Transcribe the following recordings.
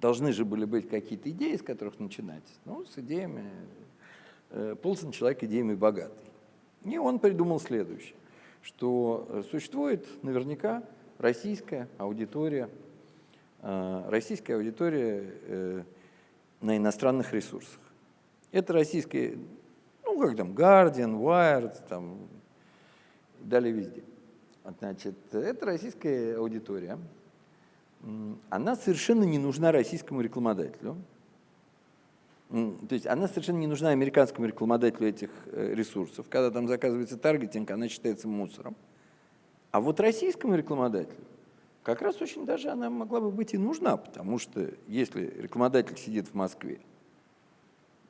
должны же были быть какие-то идеи, с которых начинать. Ну, с идеями... Э, Полсон человек идеями богатый. И он придумал следующее, что существует наверняка российская аудитория, э, российская аудитория э, на иностранных ресурсах. Это российские, ну, как там, Guardian, Wired, там, далее везде. Значит, это российская аудитория. Она совершенно не нужна российскому рекламодателю. То есть она совершенно не нужна американскому рекламодателю этих э, ресурсов. Когда там заказывается таргетинг, она считается мусором. А вот российскому рекламодателю как раз очень даже она могла бы быть и нужна, потому что если рекламодатель сидит в Москве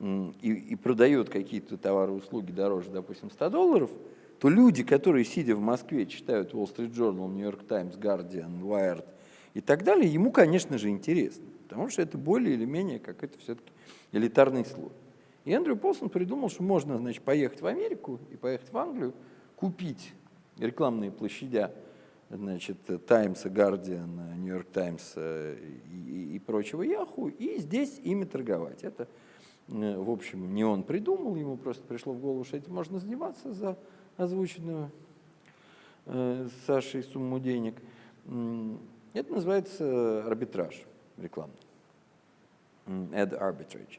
и, и продает какие-то товары и услуги дороже, допустим, 100 долларов, то люди, которые, сидя в Москве, читают Wall Street Journal, New York Times, Guardian, Wired и так далее, ему, конечно же, интересно, потому что это более или менее как это все-таки элитарный слой. И Эндрю Полсон придумал, что можно значит, поехать в Америку и поехать в Англию, купить рекламные площадя значит, Times, Guardian, New York Times и, и прочего Яху, и здесь ими торговать. Это Э, в общем, не он придумал, ему просто пришло в голову, что этим можно заниматься за озвученную э, Сашей сумму денег. Это называется арбитраж рекламный. Ad arbitrage.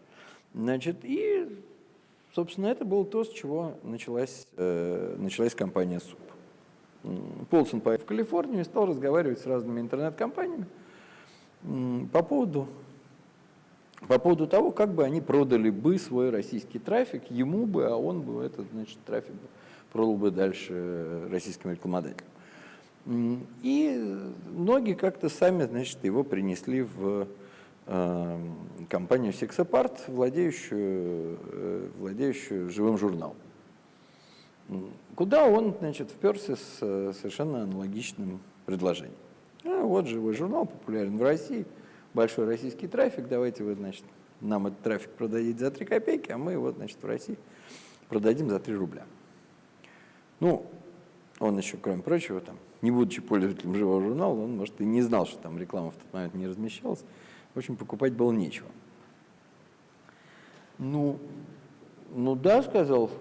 Значит, и, собственно, это было то, с чего началась, э, началась компания СУП. Полсон поехал в Калифорнию и стал разговаривать с разными интернет-компаниями по поводу по поводу того, как бы они продали бы свой российский трафик ему бы, а он бы этот значит, трафик продал бы дальше российским рекламодателям. И многие как-то сами значит, его принесли в э, компанию Sexapart, владеющую, э, владеющую живым журналом. Куда он значит, вперся с совершенно аналогичным предложением. А вот живой журнал, популярен в России – большой российский трафик, давайте вы, значит, нам этот трафик продадите за 3 копейки, а мы его, значит, в России продадим за 3 рубля. Ну, он еще, кроме прочего, там, не будучи пользователем живого журнала, он, может, и не знал, что там реклама в тот момент не размещалась. В общем, покупать было нечего. Ну, ну да, сказал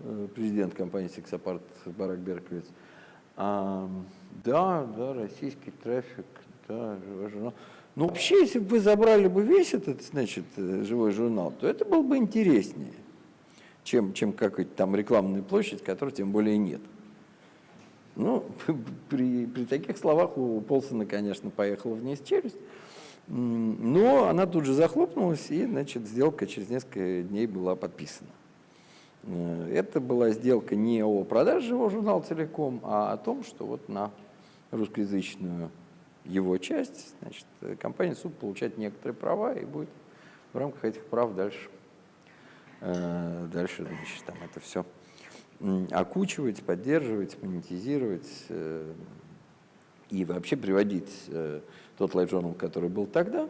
э, президент компании «Сексапарт» Барак Берковиц. А, да, да, российский трафик, да, живой журнал. Ну, вообще, если бы вы забрали бы весь этот, значит, э, живой журнал, то это было бы интереснее, чем, чем какая-то там рекламная площадь, которой тем более нет. Ну, при, при таких словах у Полсона, конечно, поехала вниз челюсть, но она тут же захлопнулась, и, значит, сделка через несколько дней была подписана. Э, это была сделка не о продаже живого журнала целиком, а о том, что вот на русскоязычную его часть, значит, компания СУП получает некоторые права и будет в рамках этих прав дальше, э, дальше значит, там это все окучивать, поддерживать, монетизировать э, и вообще приводить э, тот LiveJournal, который был тогда,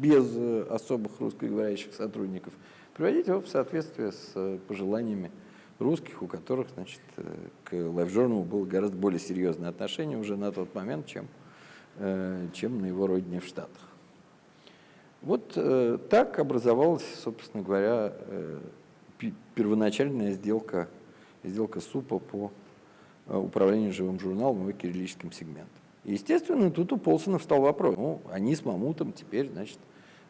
без особых русскоговорящих сотрудников, приводить его в соответствие с пожеланиями русских, у которых значит, э, к LiveJournal было гораздо более серьезное отношение уже на тот момент, чем, э, чем на его родине в Штатах. Вот э, так образовалась, собственно говоря, первоначальная сделка, сделка СУПа по управлению живым журналом и кириллическим сегментом. Естественно, тут у Полсона встал вопрос. Ну, они с Мамутом теперь, значит,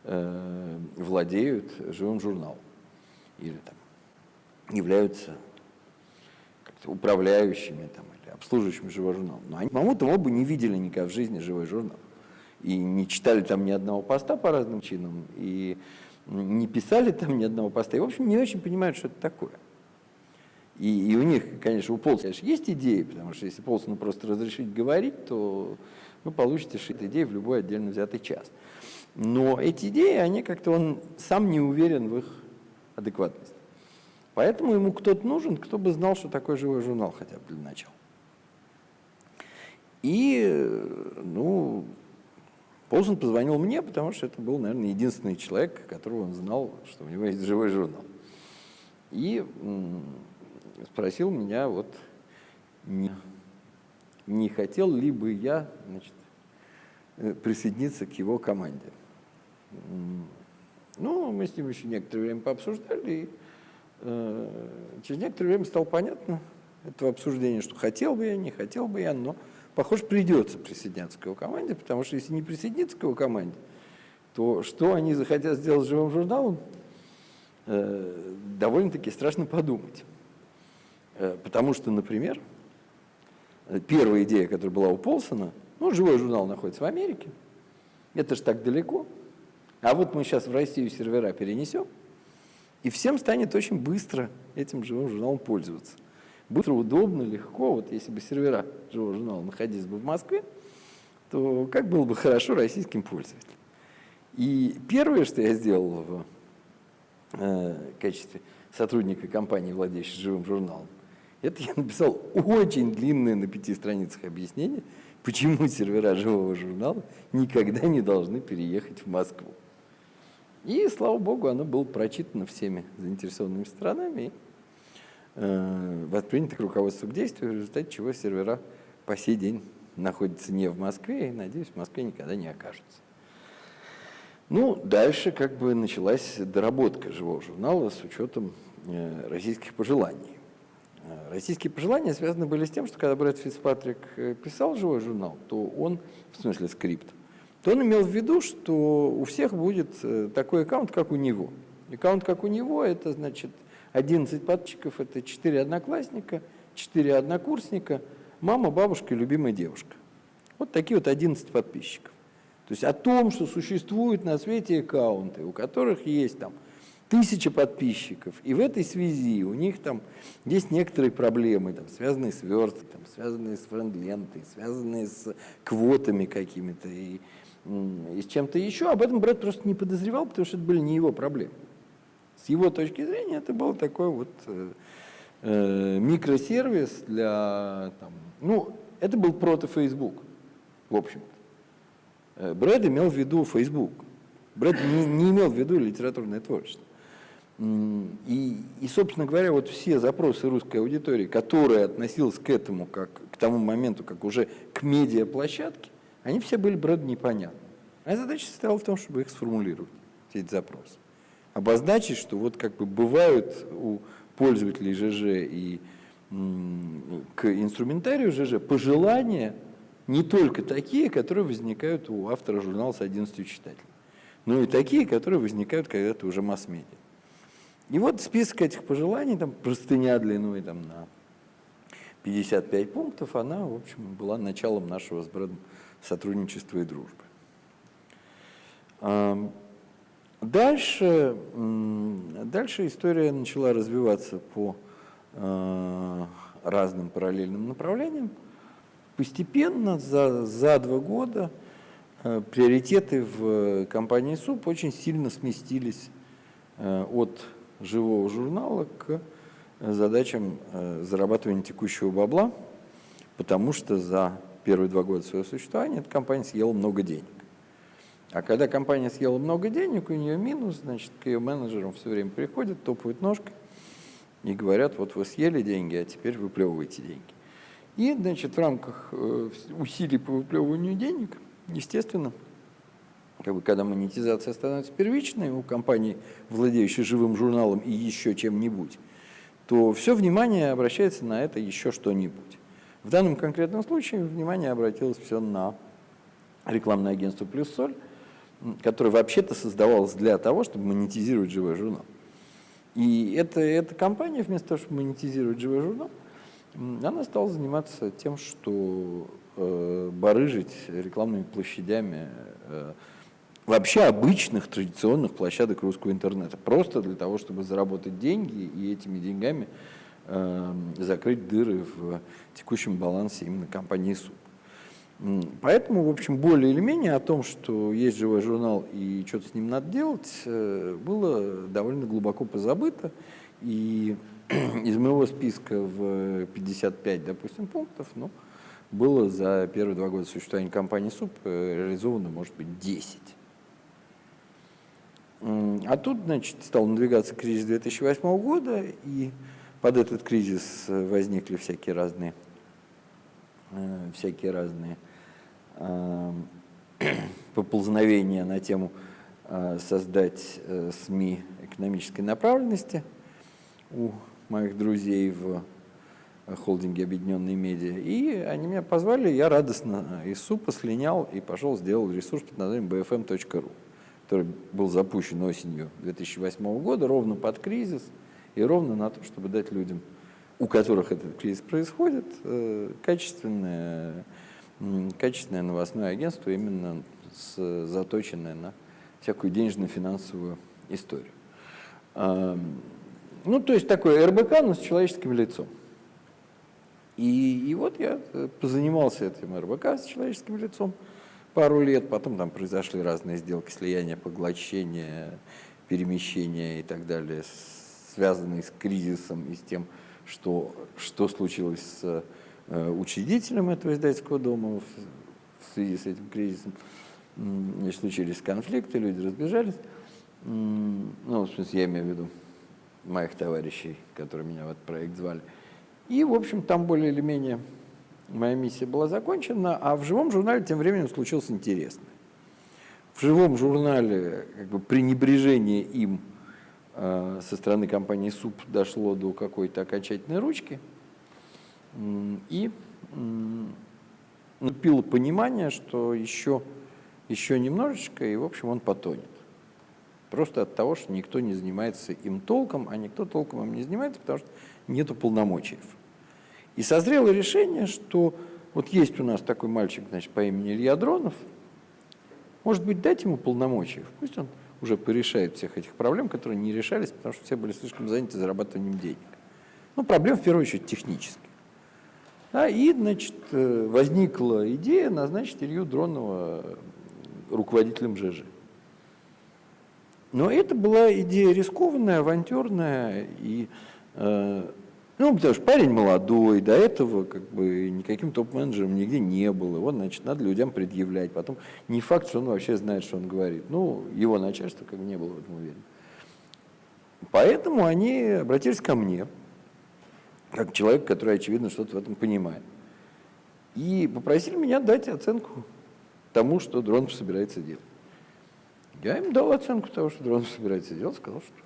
владеют живым журналом. Или там являются управляющими там, или обслуживающими живой журнал. Но они, по-моему, оба не видели никогда в жизни живой журнал. И не читали там ни одного поста по разным чинам, и не писали там ни одного поста. И, в общем, не очень понимают, что это такое. И, и у них, конечно, у Полсона есть идеи, потому что если Полсону просто разрешить говорить, то вы получите шит идеи в любой отдельно взятый час. Но эти идеи, они как-то, он сам не уверен в их адекватности. Поэтому ему кто-то нужен, кто бы знал, что такое живой журнал хотя бы для начала. И, ну, Полсон позвонил мне, потому что это был, наверное, единственный человек, которого он знал, что у него есть живой журнал. И спросил меня, вот, не, не хотел ли бы я, значит, э, присоединиться к его команде. Ну, мы с ним еще некоторое время пообсуждали, и э, через некоторое время стало понятно этого обсуждения, что хотел бы я, не хотел бы я, но, похоже, придется присоединяться к его команде, потому что если не присоединиться к его команде, то что они захотят сделать с живым журналом, э, довольно-таки страшно подумать. Э, потому что, например, первая идея, которая была у Полсона, ну, живой журнал находится в Америке, это же так далеко, а вот мы сейчас в Россию сервера перенесем, и всем станет очень быстро этим живым журналом пользоваться. Быстро, удобно, легко. Вот если бы сервера живого журнала находились бы в Москве, то как было бы хорошо российским пользователям. И первое, что я сделал в э, качестве сотрудника компании, владеющей живым журналом, это я написал очень длинное на пяти страницах объяснение, почему сервера живого журнала никогда не должны переехать в Москву. И, слава богу, оно было прочитано всеми заинтересованными сторонами и э, воспринято к руководству к действию, в результате чего сервера по сей день находятся не в Москве и, надеюсь, в Москве никогда не окажутся. Ну, дальше как бы началась доработка живого журнала с учетом э, российских пожеланий. Э, российские пожелания связаны были с тем, что когда Брэд Фицпатрик писал живой журнал, то он, в смысле скрипт, то он имел в виду, что у всех будет такой аккаунт, как у него. Аккаунт, как у него, это значит 11 подписчиков, это 4 одноклассника, 4 однокурсника, мама, бабушка и любимая девушка. Вот такие вот 11 подписчиков. То есть о том, что существуют на свете аккаунты, у которых есть там тысяча подписчиков, и в этой связи у них там есть некоторые проблемы, там, связанные с версткой, там, связанные с френд-лентой, связанные с квотами какими-то, и и с чем-то еще, об этом Брэд просто не подозревал, потому что это были не его проблемы. С его точки зрения это был такой вот э, э, микросервис для, там, ну, это был Facebook, в общем-то. Э, Брэд имел в виду Facebook. Брэд не, не имел в виду литературное творчество. И, и, собственно говоря, вот все запросы русской аудитории, которая относилась к этому, как, к тому моменту, как уже к медиаплощадке, они все были Брэду непонятны. Моя задача состояла в том, чтобы их сформулировать, все эти запросы. Обозначить, что вот как бы бывают у пользователей ЖЖ и к инструментарию ЖЖ пожелания не только такие, которые возникают у автора журнала с 11 читателей, но и такие, которые возникают когда-то уже масс-медиа. И вот список этих пожеланий, там простыня длиной там, на 55 пунктов, она, в общем, была началом нашего с Брэдом сотрудничества и дружбы. Дальше, дальше история начала развиваться по а, разным параллельным направлениям. Постепенно, за, за два года, а, приоритеты в компании СУП очень сильно сместились от живого журнала к задачам зарабатывания текущего бабла, потому что за первые два года своего существования эта компания съела много денег. А когда компания съела много денег, у нее минус, значит, к ее менеджерам все время приходят, топают ножкой и говорят, вот вы съели деньги, а теперь выплевываете деньги. И, значит, в рамках э, усилий по выплевыванию денег, естественно, как бы, когда монетизация становится первичной у компании, владеющей живым журналом и еще чем-нибудь, то все внимание обращается на это еще что-нибудь. В данном конкретном случае внимание обратилось все на рекламное агентство «Плюс Соль», которое вообще-то создавалось для того, чтобы монетизировать живой журнал. И эта, эта компания, вместо того, чтобы монетизировать живой журнал, она стала заниматься тем, что э, барыжить рекламными площадями э, вообще обычных традиционных площадок русского интернета. Просто для того, чтобы заработать деньги и этими деньгами Эм, закрыть дыры в текущем балансе именно компании СУП. Поэтому, в общем, более или менее о том, что есть живой журнал и что-то с ним надо делать, э, было довольно глубоко позабыто. И из моего списка в 55, допустим, пунктов, ну, было за первые два года существования компании СУП э, реализовано, может быть, 10. А тут, значит, стал надвигаться кризис 2008 года, и под этот кризис э, возникли всякие разные, всякие разные эм, поползновения на тему создать СМИ экономической направленности у моих друзей в холдинге «Объединенные медиа». И они меня позвали, я радостно из СУПа слинял и пошел сделал ресурс под названием bfm.ru, который был запущен осенью 2008 года, ровно под кризис и ровно на то, чтобы дать людям, у которых этот кризис происходит, э, качественное, качественное новостное агентство, именно с, заточенное на всякую денежно-финансовую историю. Ну, то есть такой РБК, но с человеческим лицом. И, и вот я э, позанимался этим РБК с человеческим лицом пару лет, потом там произошли разные сделки, слияния, поглощения, перемещения и так далее, связанные с кризисом и с тем, что, что случилось с э, учредителем этого издательского дома в, в связи с этим кризисом. Значит, случились конфликты, люди разбежались. Ну, в смысле, я имею в виду моих товарищей, которые меня в этот проект звали. И, в общем, там более или менее моя миссия была закончена, а в живом журнале тем временем случилось интересное. В живом журнале как бы, пренебрежение им со стороны компании СУП дошло до какой-то окончательной ручки, и наступило понимание, что еще, еще немножечко, и, в общем, он потонет. Просто от того, что никто не занимается им толком, а никто толком им не занимается, потому что нету полномочий. И созрело решение, что вот есть у нас такой мальчик значит, по имени Илья Дронов, может быть, дать ему полномочия, пусть он уже порешает всех этих проблем, которые не решались, потому что все были слишком заняты зарабатыванием денег. Ну, проблем в первую очередь технических. Да, и, значит, э, возникла идея назначить Илью Дронова руководителем ЖЖ. Но это была идея рискованная, авантюрная и э, ну, потому что парень молодой, до этого как бы никаким топ-менеджером нигде не был. Его, значит, надо людям предъявлять. Потом не факт, что он вообще знает, что он говорит. Ну, его начальство как бы не было в этом уверен. Поэтому они обратились ко мне, как человек, который, очевидно, что-то в этом понимает. И попросили меня дать оценку тому, что Дронов собирается делать. Я им дал оценку того, что Дронов собирается делать, сказал, что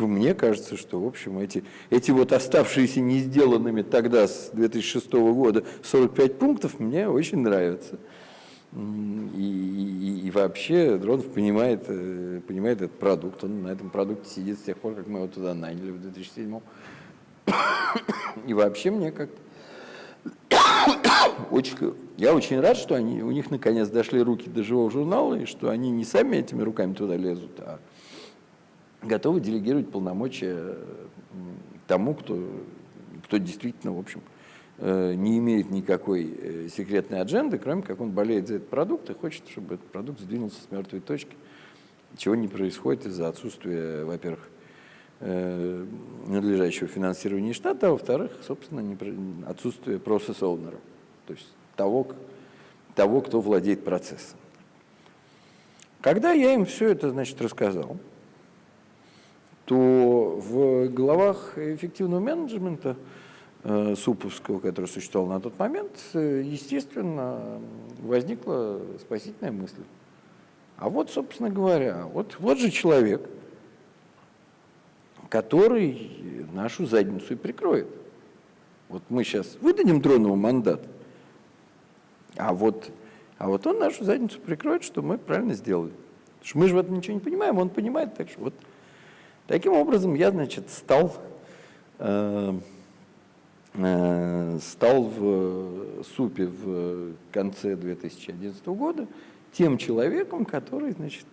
мне кажется, что, в общем, эти, эти вот оставшиеся не сделанными тогда, с 2006 года, 45 пунктов мне очень нравятся. И, и, и вообще Дронов понимает, э, понимает этот продукт, он на этом продукте сидит с тех пор, как мы его туда наняли в 2007 И вообще мне как-то очень, я очень рад, что они, у них наконец дошли руки до живого журнала, и что они не сами этими руками туда лезут, а готовы делегировать полномочия тому, кто, кто действительно, в общем, э, не имеет никакой э, секретной адженды, кроме как он болеет за этот продукт и хочет, чтобы этот продукт сдвинулся с мертвой точки, чего не происходит из-за отсутствия, во-первых, э, надлежащего финансирования штата, а во-вторых, собственно, отсутствие процесс-оунера, то есть того, того, кто владеет процессом. Когда я им все это, значит, рассказал, то в головах эффективного менеджмента э, суповского, который существовал на тот момент, естественно, возникла спасительная мысль. А вот, собственно говоря, вот, вот же человек, который нашу задницу и прикроет. Вот мы сейчас выдадим Дронову мандат, а вот, а вот он нашу задницу прикроет, что мы правильно сделали. Потому что мы же в этом ничего не понимаем, он понимает, так что вот Таким образом, я, значит, стал, э, э, стал в СУПе в конце 2011 года тем человеком, который, значит,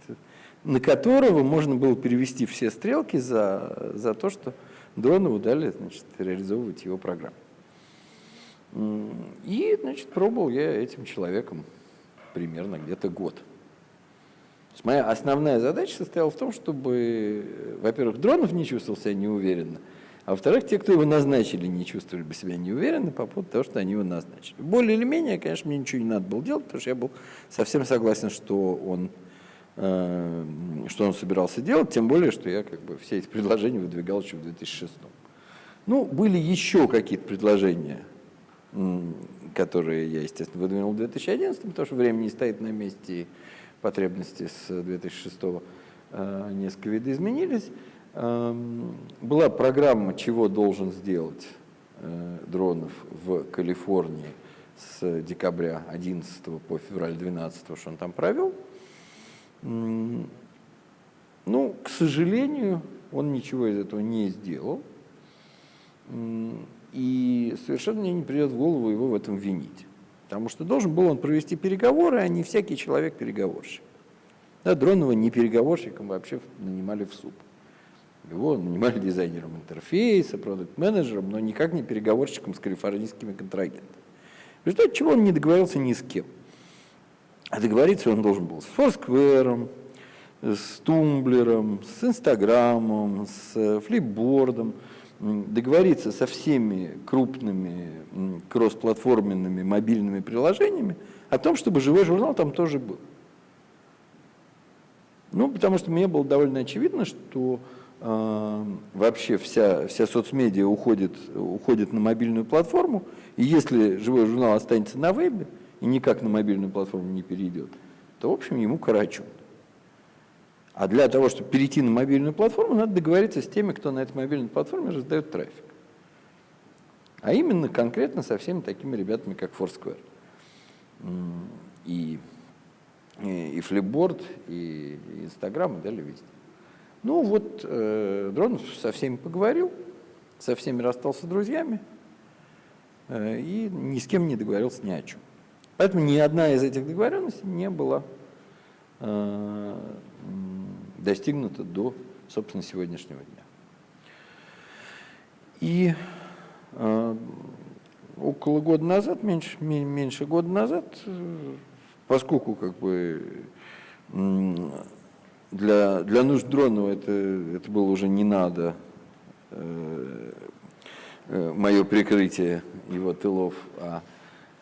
на которого можно было перевести все стрелки за, за то, что Дронову дали значит, реализовывать его программу. И, значит, пробовал я этим человеком примерно где-то год. Моя основная задача состояла в том, чтобы, во-первых, Дронов не чувствовал себя неуверенно, а во-вторых, те, кто его назначили, не чувствовали бы себя неуверенно по поводу того, что они его назначили. Более или менее, конечно, мне ничего не надо было делать, потому что я был совсем согласен, что он, э, что он собирался делать, тем более, что я как бы все эти предложения выдвигал еще в 2006 Ну, были еще какие-то предложения которые я, естественно, выдвинул в 2011, потому что время не стоит на месте, потребности с 2006 э, несколько видоизменились. Эм, была программа, чего должен сделать э, Дронов в Калифорнии с декабря 11 по февраль 12, что он там провел. Ну, к сожалению, он ничего из этого не сделал. И совершенно мне не придет в голову его в этом винить. Потому что должен был он провести переговоры, а не всякий человек переговорщик. Да, Дронова не переговорщиком вообще нанимали в СУП. Его нанимали дизайнером интерфейса, продукт-менеджером, но никак не переговорщиком с калифорнийскими контрагентами. В результате чего он не договорился ни с кем. А договориться он должен был с Foursquare, с Тумблером, с Инстаграмом, с Флипбордом, договориться со всеми крупными кроссплатформенными мобильными приложениями о том, чтобы живой журнал там тоже был. Ну, потому что мне было довольно очевидно, что э, вообще вся, вся соцмедиа уходит, уходит на мобильную платформу, и если живой журнал останется на вебе и никак на мобильную платформу не перейдет, то, в общем, ему карачун. А для того, чтобы перейти на мобильную платформу, надо договориться с теми, кто на этой мобильной платформе раздает трафик. А именно конкретно со всеми такими ребятами, как Foursquare. И, и, и Flipboard, и, и Instagram, и далее везде. Ну вот, э, Дронов со всеми поговорил, со всеми расстался друзьями, э, и ни с кем не договорился ни о чем. Поэтому ни одна из этих договоренностей не была достигнуто до, собственно, сегодняшнего дня. И э, около года назад, меньше, меньше года назад, поскольку как бы для, для нужд Дронова это, это было уже не надо, э, э, мое прикрытие его тылов, а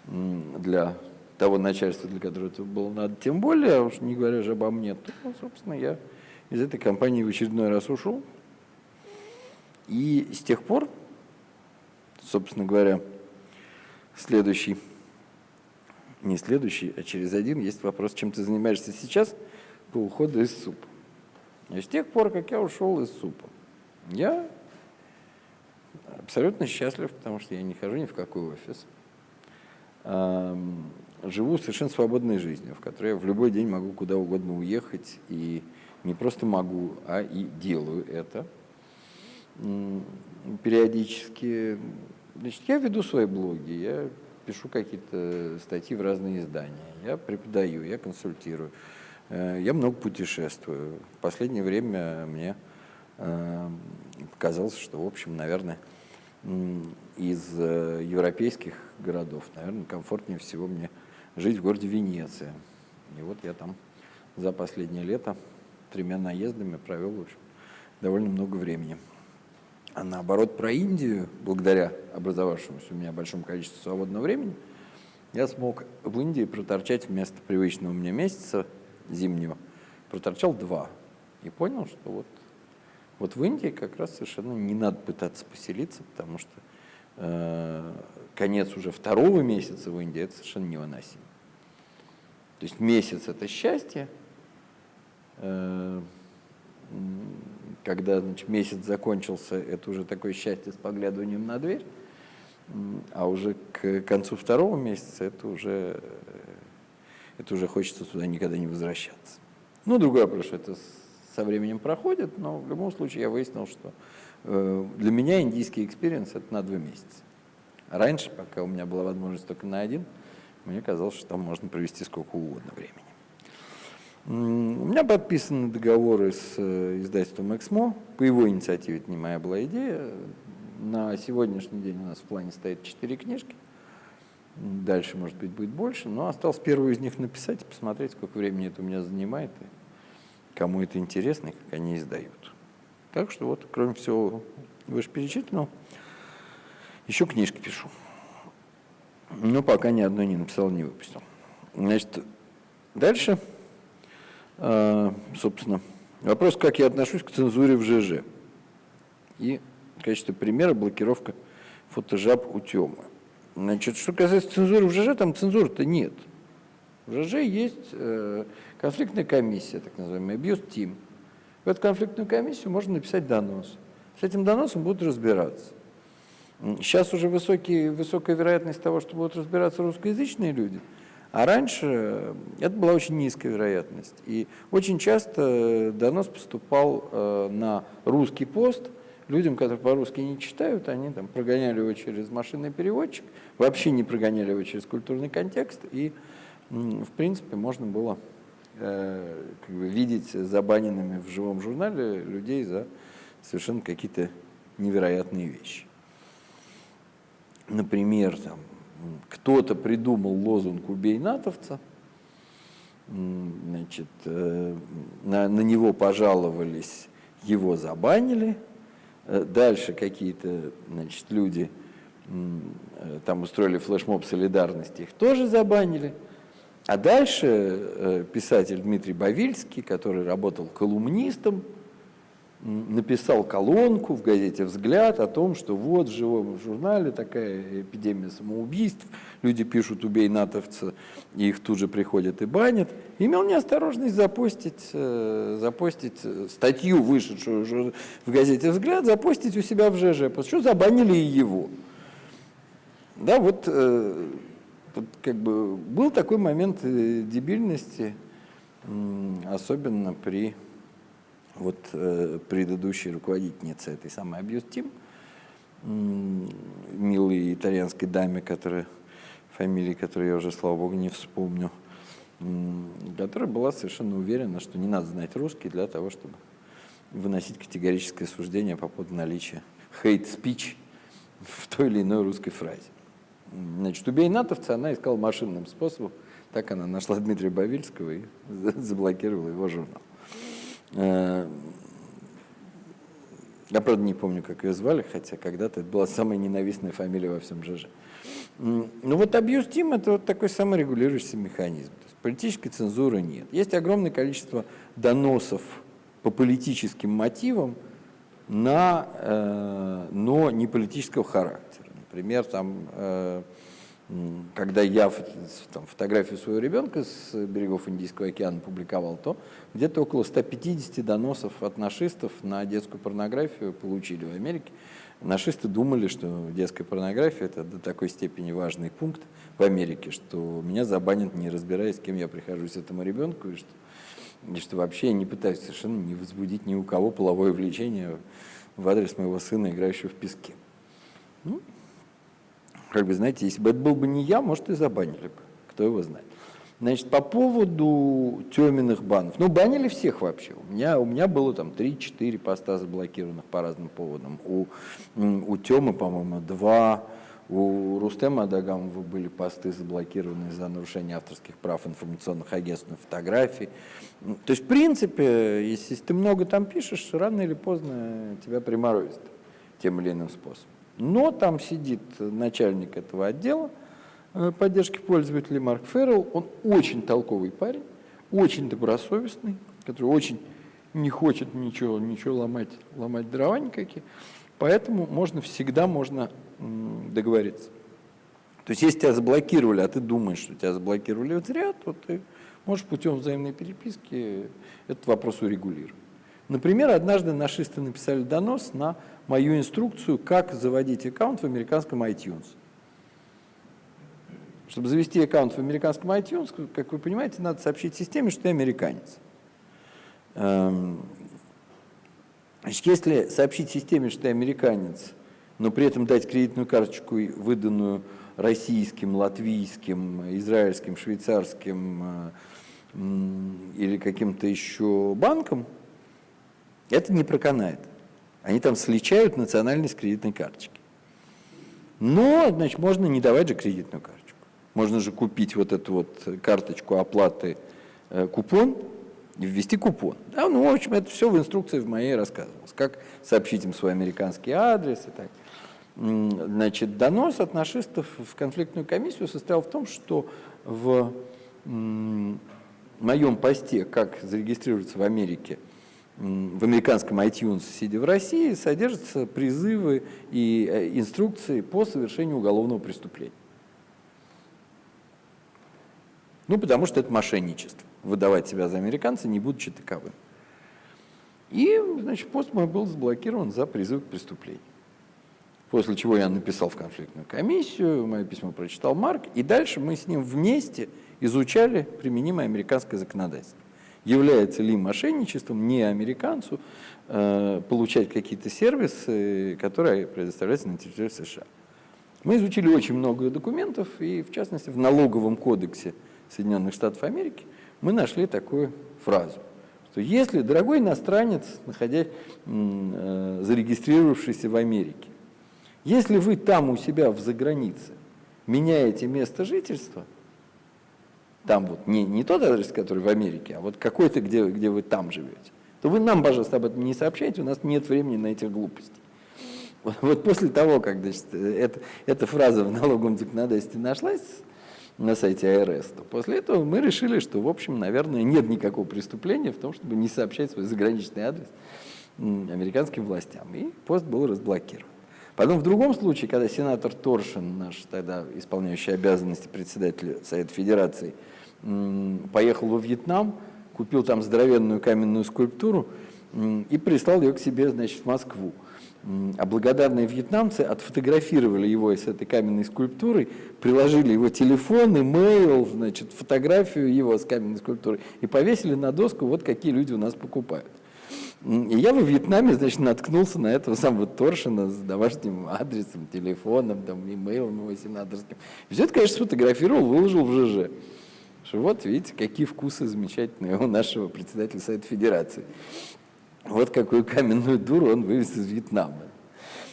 для того начальства, для которого это было надо, тем более, а уж не говоря же обо мне, то, собственно, я из этой компании в очередной раз ушел. И с тех пор, собственно говоря, следующий, не следующий, а через один есть вопрос, чем ты занимаешься сейчас по уходу из СУПа. И с тех пор, как я ушел из СУПа, я абсолютно счастлив, потому что я не хожу ни в какой офис. Живу совершенно свободной жизнью, в которой я в любой день могу куда угодно уехать и не просто могу, а и делаю это периодически. Значит, я веду свои блоги, я пишу какие-то статьи в разные издания, я преподаю, я консультирую, э, я много путешествую. В последнее время мне э, показалось, что, в общем, наверное, из э, европейских городов, наверное, комфортнее всего мне жить в городе Венеция. И вот я там за последнее лето тремя наездами провел, в общем, довольно много времени. А наоборот, про Индию, благодаря образовавшемуся у меня большому количеству свободного времени, я смог в Индии проторчать вместо привычного мне месяца зимнего, проторчал два. И понял, что вот, вот в Индии как раз совершенно не надо пытаться поселиться, потому что э, конец уже второго месяца в Индии – это совершенно невыносимо. То есть месяц – это счастье, Э, когда значит, месяц закончился, это уже такое счастье с поглядыванием на дверь, а уже к концу второго месяца это уже, это уже хочется туда никогда не возвращаться. Ну, другой вопрос, это со временем проходит, но в любом случае я выяснил, что э, для меня индийский experience это на два месяца. раньше, пока у меня была возможность только на один, мне казалось, что там можно провести сколько угодно времени. У меня подписаны договоры с э, издательством «Эксмо». По его инициативе, это не моя была идея. На сегодняшний день у нас в плане стоит четыре книжки. Дальше, может быть, будет больше. Но осталось первую из них написать и посмотреть, сколько времени это у меня занимает, и кому это интересно, и как они издают. Так что вот, кроме всего вышеперечисленного, еще книжки пишу. Но пока ни одной не написал, не выпустил. Значит, дальше а, собственно, вопрос, как я отношусь к цензуре в ЖЖ. И в качестве примера блокировка фотожаб у Тёмы. Значит, что касается цензуры в ЖЖ, там цензуры-то нет. В ЖЖ есть э, конфликтная комиссия, так называемая, abuse team. В эту конфликтную комиссию можно написать донос. С этим доносом будут разбираться. Сейчас уже высокий, высокая вероятность того, что будут разбираться русскоязычные люди, а раньше это была очень низкая вероятность. И очень часто донос поступал э, на русский пост, людям, которые по-русски не читают, они там прогоняли его через машинный переводчик, вообще не прогоняли его через культурный контекст, и, в принципе, можно было э, как бы, видеть забаненными в живом журнале людей за совершенно какие-то невероятные вещи. Например, там, кто-то придумал лозунг «Убей натовца», значит, э, на, на него пожаловались, его забанили, э, дальше какие-то значит, люди э, там устроили флешмоб солидарности, их тоже забанили, а дальше писатель Дмитрий Бавильский, который работал колумнистом, написал колонку в газете «Взгляд» о том, что вот в живом журнале такая эпидемия самоубийств, люди пишут «убей натовца», и их тут же приходят и банят. Имел неосторожность запостить, э, запостить статью, вышедшую в газете «Взгляд», запостить у себя в ЖЖ, потому что забанили и его. Да, вот, э, вот как бы был такой момент э, дебильности, особенно при вот э, предыдущей руководительница этой самой Abuse Team, милой итальянской даме, которая, фамилии которой я уже, слава богу, не вспомню, которая была совершенно уверена, что не надо знать русский для того, чтобы выносить категорическое суждение по поводу наличия speech в той или иной русской фразе. Значит, убей натовца она искала машинным способом. Так она нашла Дмитрия Бавильского и заблокировала его журнал. Э, я, правда, не помню, как ее звали, хотя когда-то это была самая ненавистная фамилия во всем ЖЖ. Ну вот абьюз тим – это вот такой саморегулирующийся механизм. То есть политической цензуры нет. Есть огромное количество доносов по политическим мотивам, на, э, но не политического характера. Например, там э, когда я там, фотографию своего ребенка с берегов Индийского океана публиковал, то где-то около 150 доносов от нашистов на детскую порнографию получили в Америке. Нашисты думали, что детская порнография – это до такой степени важный пункт в Америке, что меня забанят, не разбираясь, с кем я прихожусь этому ребенку, и что, и что вообще я не пытаюсь совершенно не возбудить ни у кого половое влечение в адрес моего сына, играющего в песке. Ну, как бы, знаете, если бы это был бы не я, может, и забанили бы, кто его знает. Значит, по поводу теменных банов. Ну, банили всех вообще. У меня, у меня было там 3-4 поста заблокированных по разным поводам. У, у Темы, по-моему, два. У Рустема Адагамова были посты заблокированы за нарушение авторских прав информационных агентств на фотографии. То есть, в принципе, если ты много там пишешь, рано или поздно тебя приморозит тем или иным способом. Но там сидит начальник этого отдела э, поддержки пользователей Марк Феррелл. Он очень толковый парень, очень добросовестный, который очень не хочет ничего, ничего ломать, ломать дрова никакие. Поэтому можно всегда можно договориться. То есть если тебя заблокировали, а ты думаешь, что тебя заблокировали зря, то ты можешь путем взаимной переписки этот вопрос урегулировать. Например, однажды нашисты написали донос на мою инструкцию, как заводить аккаунт в американском iTunes. Чтобы завести аккаунт в американском iTunes, как вы понимаете, надо сообщить системе, что ты американец. Эм, значит, если сообщить системе, что ты американец, но при этом дать кредитную карточку, выданную российским, латвийским, израильским, швейцарским э, или каким-то еще банком, это не проканает. Они там сличают национальность кредитной карточки. Но, значит, можно не давать же кредитную карточку. Можно же купить вот эту вот карточку оплаты э, купон и ввести купон. Да, ну, в общем, это все в инструкции в моей рассказывалось. Как сообщить им свой американский адрес и так. Значит, донос от нашистов в конфликтную комиссию состоял в том, что в моем посте, как зарегистрироваться в Америке, в американском iTunes, сидя в России, содержатся призывы и э, инструкции по совершению уголовного преступления. Ну, потому что это мошенничество. Выдавать себя за американца, не будучи таковым. И, значит, пост мой был заблокирован за призыв к преступлению. После чего я написал в конфликтную комиссию, мое письмо прочитал Марк, и дальше мы с ним вместе изучали применимое американское законодательство. Является ли мошенничеством не американцу э, получать какие-то сервисы, которые предоставляются на территории США. Мы изучили очень много документов, и в частности в налоговом кодексе Соединенных Штатов Америки мы нашли такую фразу что если дорогой иностранец, находясь, э, зарегистрировавшийся в Америке, если вы там у себя в загранице меняете место жительства, там вот не, не тот адрес, который в Америке, а вот какой-то, где, где вы там живете, то вы нам, пожалуйста, об этом не сообщайте, у нас нет времени на этих глупостей. Вот, вот после того, как значит, это, эта фраза в налоговом законодательстве нашлась, на сайте АРС, то после этого мы решили, что, в общем, наверное, нет никакого преступления в том, чтобы не сообщать свой заграничный адрес американским властям. И пост был разблокирован. Потом в другом случае, когда сенатор Торшин, наш тогда исполняющий обязанности председателя Совета Федерации, поехал во Вьетнам, купил там здоровенную каменную скульптуру и прислал ее к себе, значит, в Москву а благодарные вьетнамцы отфотографировали его с этой каменной скульптурой, приложили его телефон, имейл, значит, фотографию его с каменной скульптурой и повесили на доску, вот какие люди у нас покупают. И я во Вьетнаме, значит, наткнулся на этого самого Торшина с домашним адресом, телефоном, там, имейлом его сенаторским. Все это, конечно, сфотографировал, выложил в ЖЖ. Что вот, видите, какие вкусы замечательные у нашего председателя Совета Федерации. Вот какую каменную дуру он вывез из Вьетнама.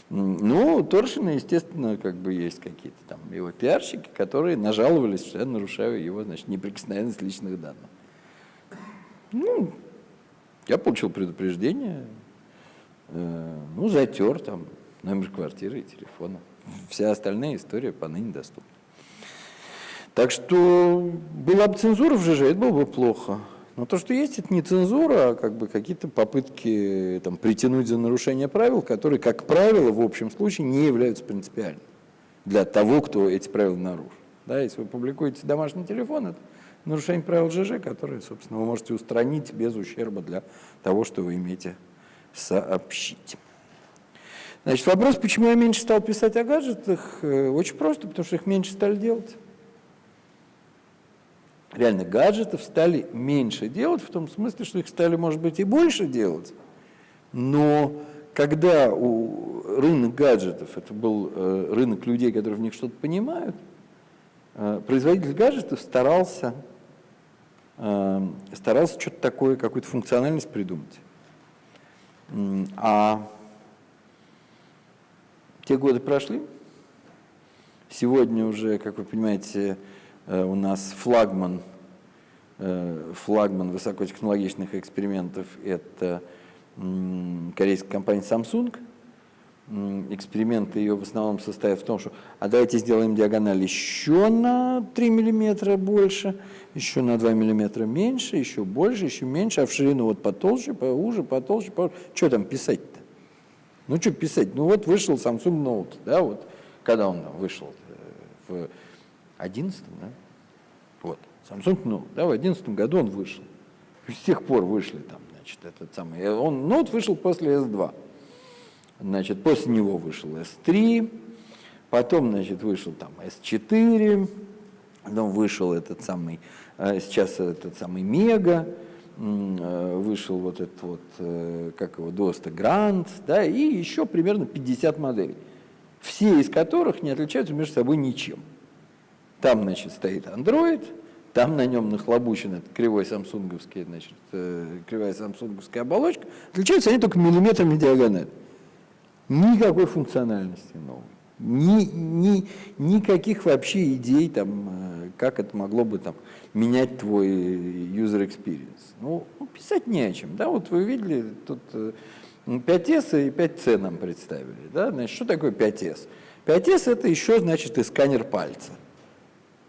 Ну, у Торшина, естественно, как бы есть какие-то там его пиарщики, которые нажаловались, что я нарушаю его, значит, неприкосновенность личных данных. Ну, я получил предупреждение, э, ну, затер там номер квартиры и телефона. Вся остальная история поныне доступна. Так что была бы цензура в ЖЖ, это было бы плохо. Но то, что есть, это не цензура, а как бы какие-то попытки там, притянуть за нарушение правил, которые, как правило, в общем случае не являются принципиальными для того, кто эти правила нарушил. Да, если вы публикуете домашний телефон, это нарушение правил ЖЖ, которые, собственно, вы можете устранить без ущерба для того, что вы имеете сообщить. Значит, вопрос, почему я меньше стал писать о гаджетах, э, очень просто, потому что их меньше стали делать реально гаджетов стали меньше делать, в том смысле, что их стали, может быть, и больше делать, но когда у рынок гаджетов, это был э, рынок людей, которые в них что-то понимают, э, производитель гаджетов старался, э, старался что-то такое, какую-то функциональность придумать. А те годы прошли, сегодня уже, как вы понимаете, у нас флагман, э, флагман высокотехнологичных экспериментов – это корейская компания Samsung. Эксперименты ее в основном состоят в том, что а давайте сделаем диагональ еще на 3 миллиметра больше, еще на 2 миллиметра меньше, еще больше, еще меньше, а в ширину вот потолще, поуже, потолще, поуже. Что там писать-то? Ну, что писать? Ну, вот вышел Samsung Note, да, вот, когда он вышел? Э, в 11 да? Вот. Samsung Note, да, в 11 году он вышел. С тех пор вышли там, значит, этот самый. Он, Note вышел после S2. Значит, после него вышел S3, потом, значит, вышел там S4, потом вышел этот самый, э, сейчас этот самый Мега, э, вышел вот этот вот, э, как его, Доста Гранд, да, и еще примерно 50 моделей, все из которых не отличаются между собой ничем. Там, значит, стоит Android, там на нем нахлобучен этот кривой самсунговский, значит, э, кривая самсунговская оболочка. Отличаются они только миллиметрами диагонали. Никакой функциональности новой. Ни, ни, никаких вообще идей, там, э, как это могло бы там, менять твой user experience. Ну, ну, писать не о чем. Да? Вот вы видели, тут 5S э, и 5C нам представили. Да? Значит, что такое 5S? 5S это еще, значит, и сканер пальца.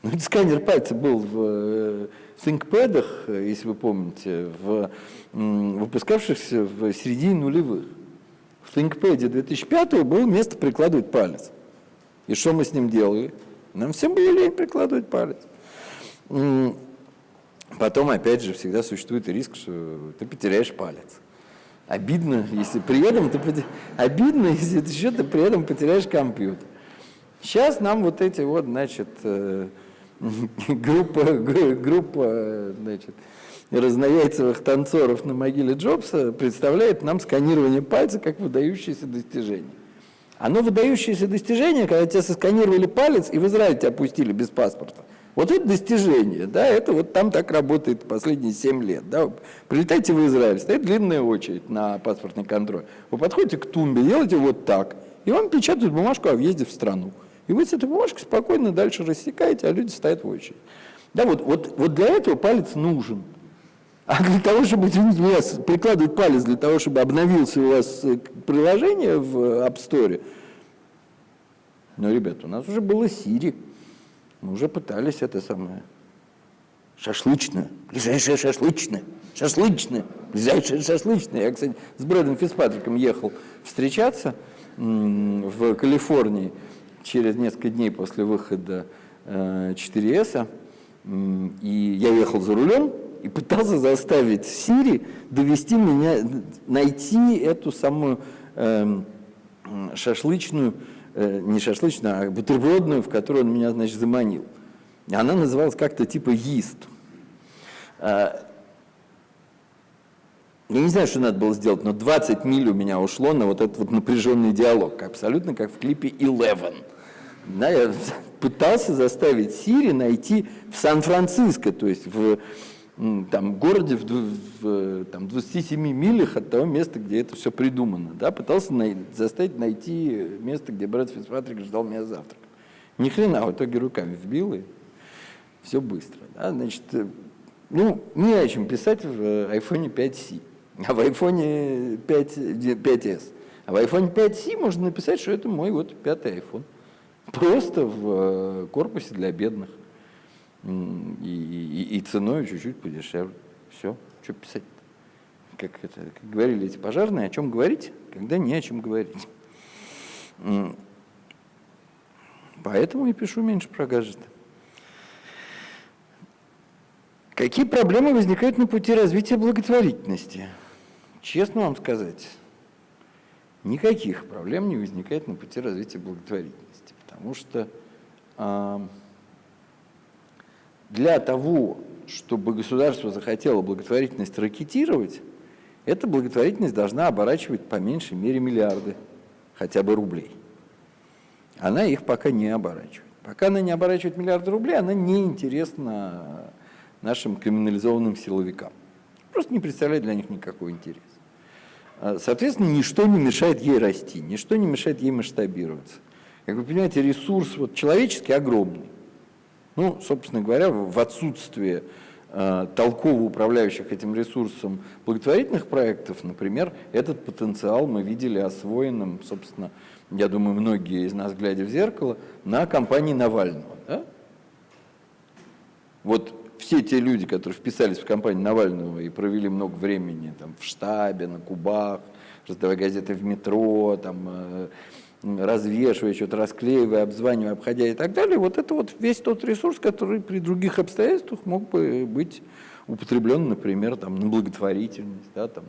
Ну, сканер пальца был в, э, в ThinkPad, если вы помните, в, выпускавшихся в середине нулевых. В ThinkPad 2005 было место прикладывать палец. И что мы с ним делали? Нам всем было лень прикладывать палец. Потом, опять же, всегда существует риск, что ты потеряешь палец. Обидно, если при этом ты обидно, если ты еще ты при этом потеряешь компьютер. Сейчас нам вот эти вот, значит, э, группа, группа, значит, разнояйцевых танцоров на могиле Джобса представляет нам сканирование пальца как выдающееся достижение. Оно выдающееся достижение, когда тебя сосканировали палец и в Израиль тебя опустили без паспорта. Вот это достижение, да, это вот там так работает последние 7 лет. Да. Прилетайте в Израиль, стоит длинная очередь на паспортный контроль. Вы подходите к тумбе, делаете вот так, и вам печатают бумажку о въезде в страну. И вы с этой бумажкой спокойно дальше рассекаете, а люди стоят в очередь. Да, вот, вот, вот для этого палец нужен. А для того, чтобы, извините меня, прикладывать палец для того, чтобы обновился у вас э, приложение в App Store, ну, ребят, у нас уже было Siri. Мы уже пытались это самое. Шашлычное. Ближайшее шашлычное. Шашлычное. Ближайшее шашлычное. Я, кстати, с Брэдом Фицпатриком ехал встречаться в Калифорнии через несколько дней после выхода 4S. Э, и я ехал за рулем, и пытался заставить Сири довести меня, найти эту самую э, шашлычную, э, не шашлычную, а бутербродную, в которую он меня, значит, заманил. Она называлась как-то типа «Yiст». Э, я не знаю, что надо было сделать, но 20 миль у меня ушло на вот этот вот напряженный диалог, абсолютно как в клипе «Eleven». Я пытался заставить Сири найти в Сан-Франциско, то есть в там, городе в, в там, 27 милях от того места, где это все придумано. Да, пытался най заставить найти место, где брат Фицпатрик ждал меня завтрак. Ни хрена, в итоге руками вбил, и все быстро. Да, значит, э, ну, не о чем писать в iPhone 5C, а в iPhone 5, 5s. А в iPhone 5C можно написать, что это мой вот пятый iPhone. Просто в э, корпусе для бедных и, и, и ценой чуть-чуть подешевле. Все, что писать -то? Как, это, как говорили эти пожарные, о чем говорить, когда не о чем говорить. Поэтому и пишу меньше про гаджеты. Какие проблемы возникают на пути развития благотворительности? Честно вам сказать, никаких проблем не возникает на пути развития благотворительности, потому что для того, чтобы государство захотело благотворительность ракетировать, эта благотворительность должна оборачивать по меньшей мере миллиарды, хотя бы рублей. Она их пока не оборачивает. Пока она не оборачивает миллиарды рублей, она не интересна нашим криминализованным силовикам. Просто не представляет для них никакого интереса. Соответственно, ничто не мешает ей расти, ничто не мешает ей масштабироваться. Как вы понимаете, ресурс вот, человеческий огромный. Ну, собственно говоря, в отсутствие э, толково управляющих этим ресурсом благотворительных проектов, например, этот потенциал мы видели освоенным, собственно, я думаю, многие из нас, глядя в зеркало, на кампании Навального. Да? Вот все те люди, которые вписались в кампанию Навального и провели много времени там, в штабе, на Кубах, раздавая газеты в метро, там, э, развешивая, что-то расклеивая, обзванивая, обходя и так далее, вот это вот весь тот ресурс, который при других обстоятельствах мог бы быть употреблен, например, там, на благотворительность, да, там,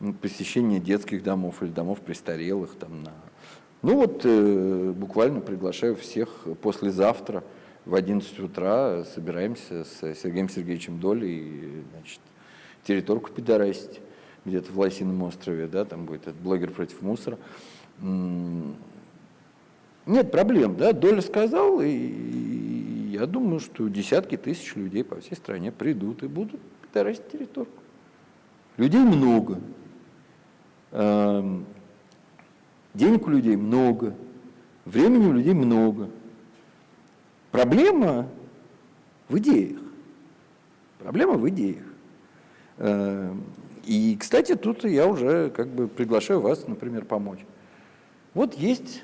на посещение детских домов или домов престарелых. Там, на... Ну вот э, буквально приглашаю всех послезавтра в 11 утра собираемся с Сергеем Сергеевичем Долей, значит, территорку пидорасить где-то в Лосином острове, да, там будет этот блогер против мусора. Нет проблем, да, Доля сказал, и я думаю, что десятки тысяч людей по всей стране придут и будут пидорасить территорию. Людей много, эм, денег у людей много, времени у людей много. Проблема в идеях. Проблема в идеях. Эм, и, кстати, тут я уже как бы приглашаю вас, например, помочь. Вот есть,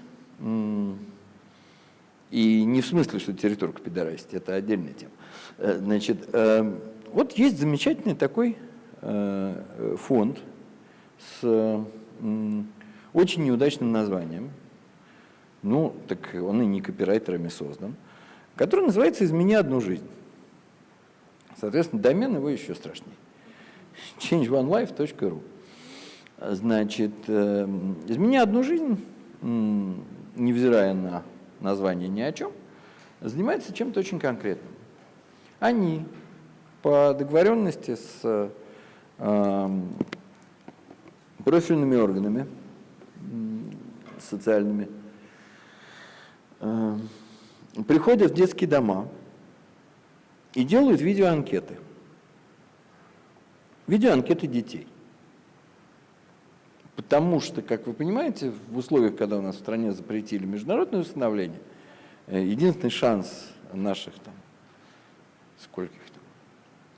и не в смысле, что территорка пидорасить, это отдельная тема. Э, значит, э, вот есть замечательный такой э, фонд с очень неудачным названием, ну, так он и не копирайтерами создан, который называется «Измени одну жизнь». Соответственно, домен его еще страшнее. changeonelife.ru Значит, измени одну жизнь, невзирая на название ни о чем, занимается чем-то очень конкретным. Они по договоренности с э, профильными органами социальными э, приходят в детские дома и делают видеоанкеты. Видеоанкеты детей. Потому что, как вы понимаете, в условиях, когда у нас в стране запретили международное установление, э, единственный шанс наших там, сколько их там,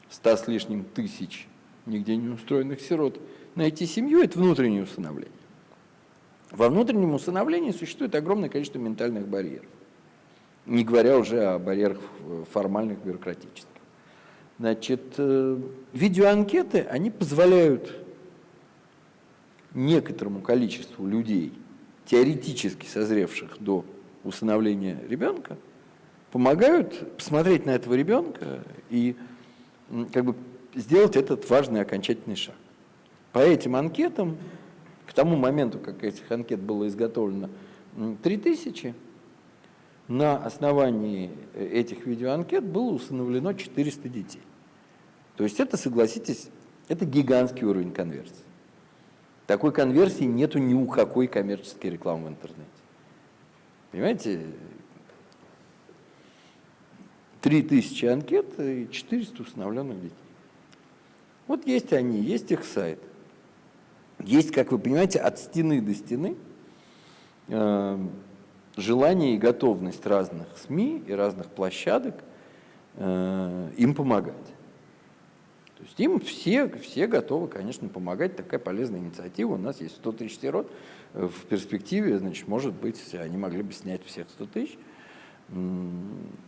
ста с лишним тысяч нигде не устроенных сирот найти семью – это внутреннее усыновление. Во внутреннем усыновлении существует огромное количество ментальных барьеров, не говоря уже о барьерах формальных, бюрократических. Значит, э, видеоанкеты, они позволяют некоторому количеству людей, теоретически созревших до усыновления ребенка, помогают посмотреть на этого ребенка и как бы сделать этот важный окончательный шаг. По этим анкетам, к тому моменту, как этих анкет было изготовлено 3000, на основании этих видеоанкет было усыновлено 400 детей. То есть это, согласитесь, это гигантский уровень конверсии. Такой конверсии нету ни у какой коммерческой рекламы в интернете. Понимаете, 3000 анкет и 400 установленных детей. Вот есть они, есть их сайт. Есть, как вы понимаете, от стены до стены э, желание и готовность разных СМИ и разных площадок э, им помогать. То есть им все, все готовы, конечно, помогать. Такая полезная инициатива. У нас есть 100 тысяч сирот. В перспективе, значит, может быть, они могли бы снять всех 100 тысяч.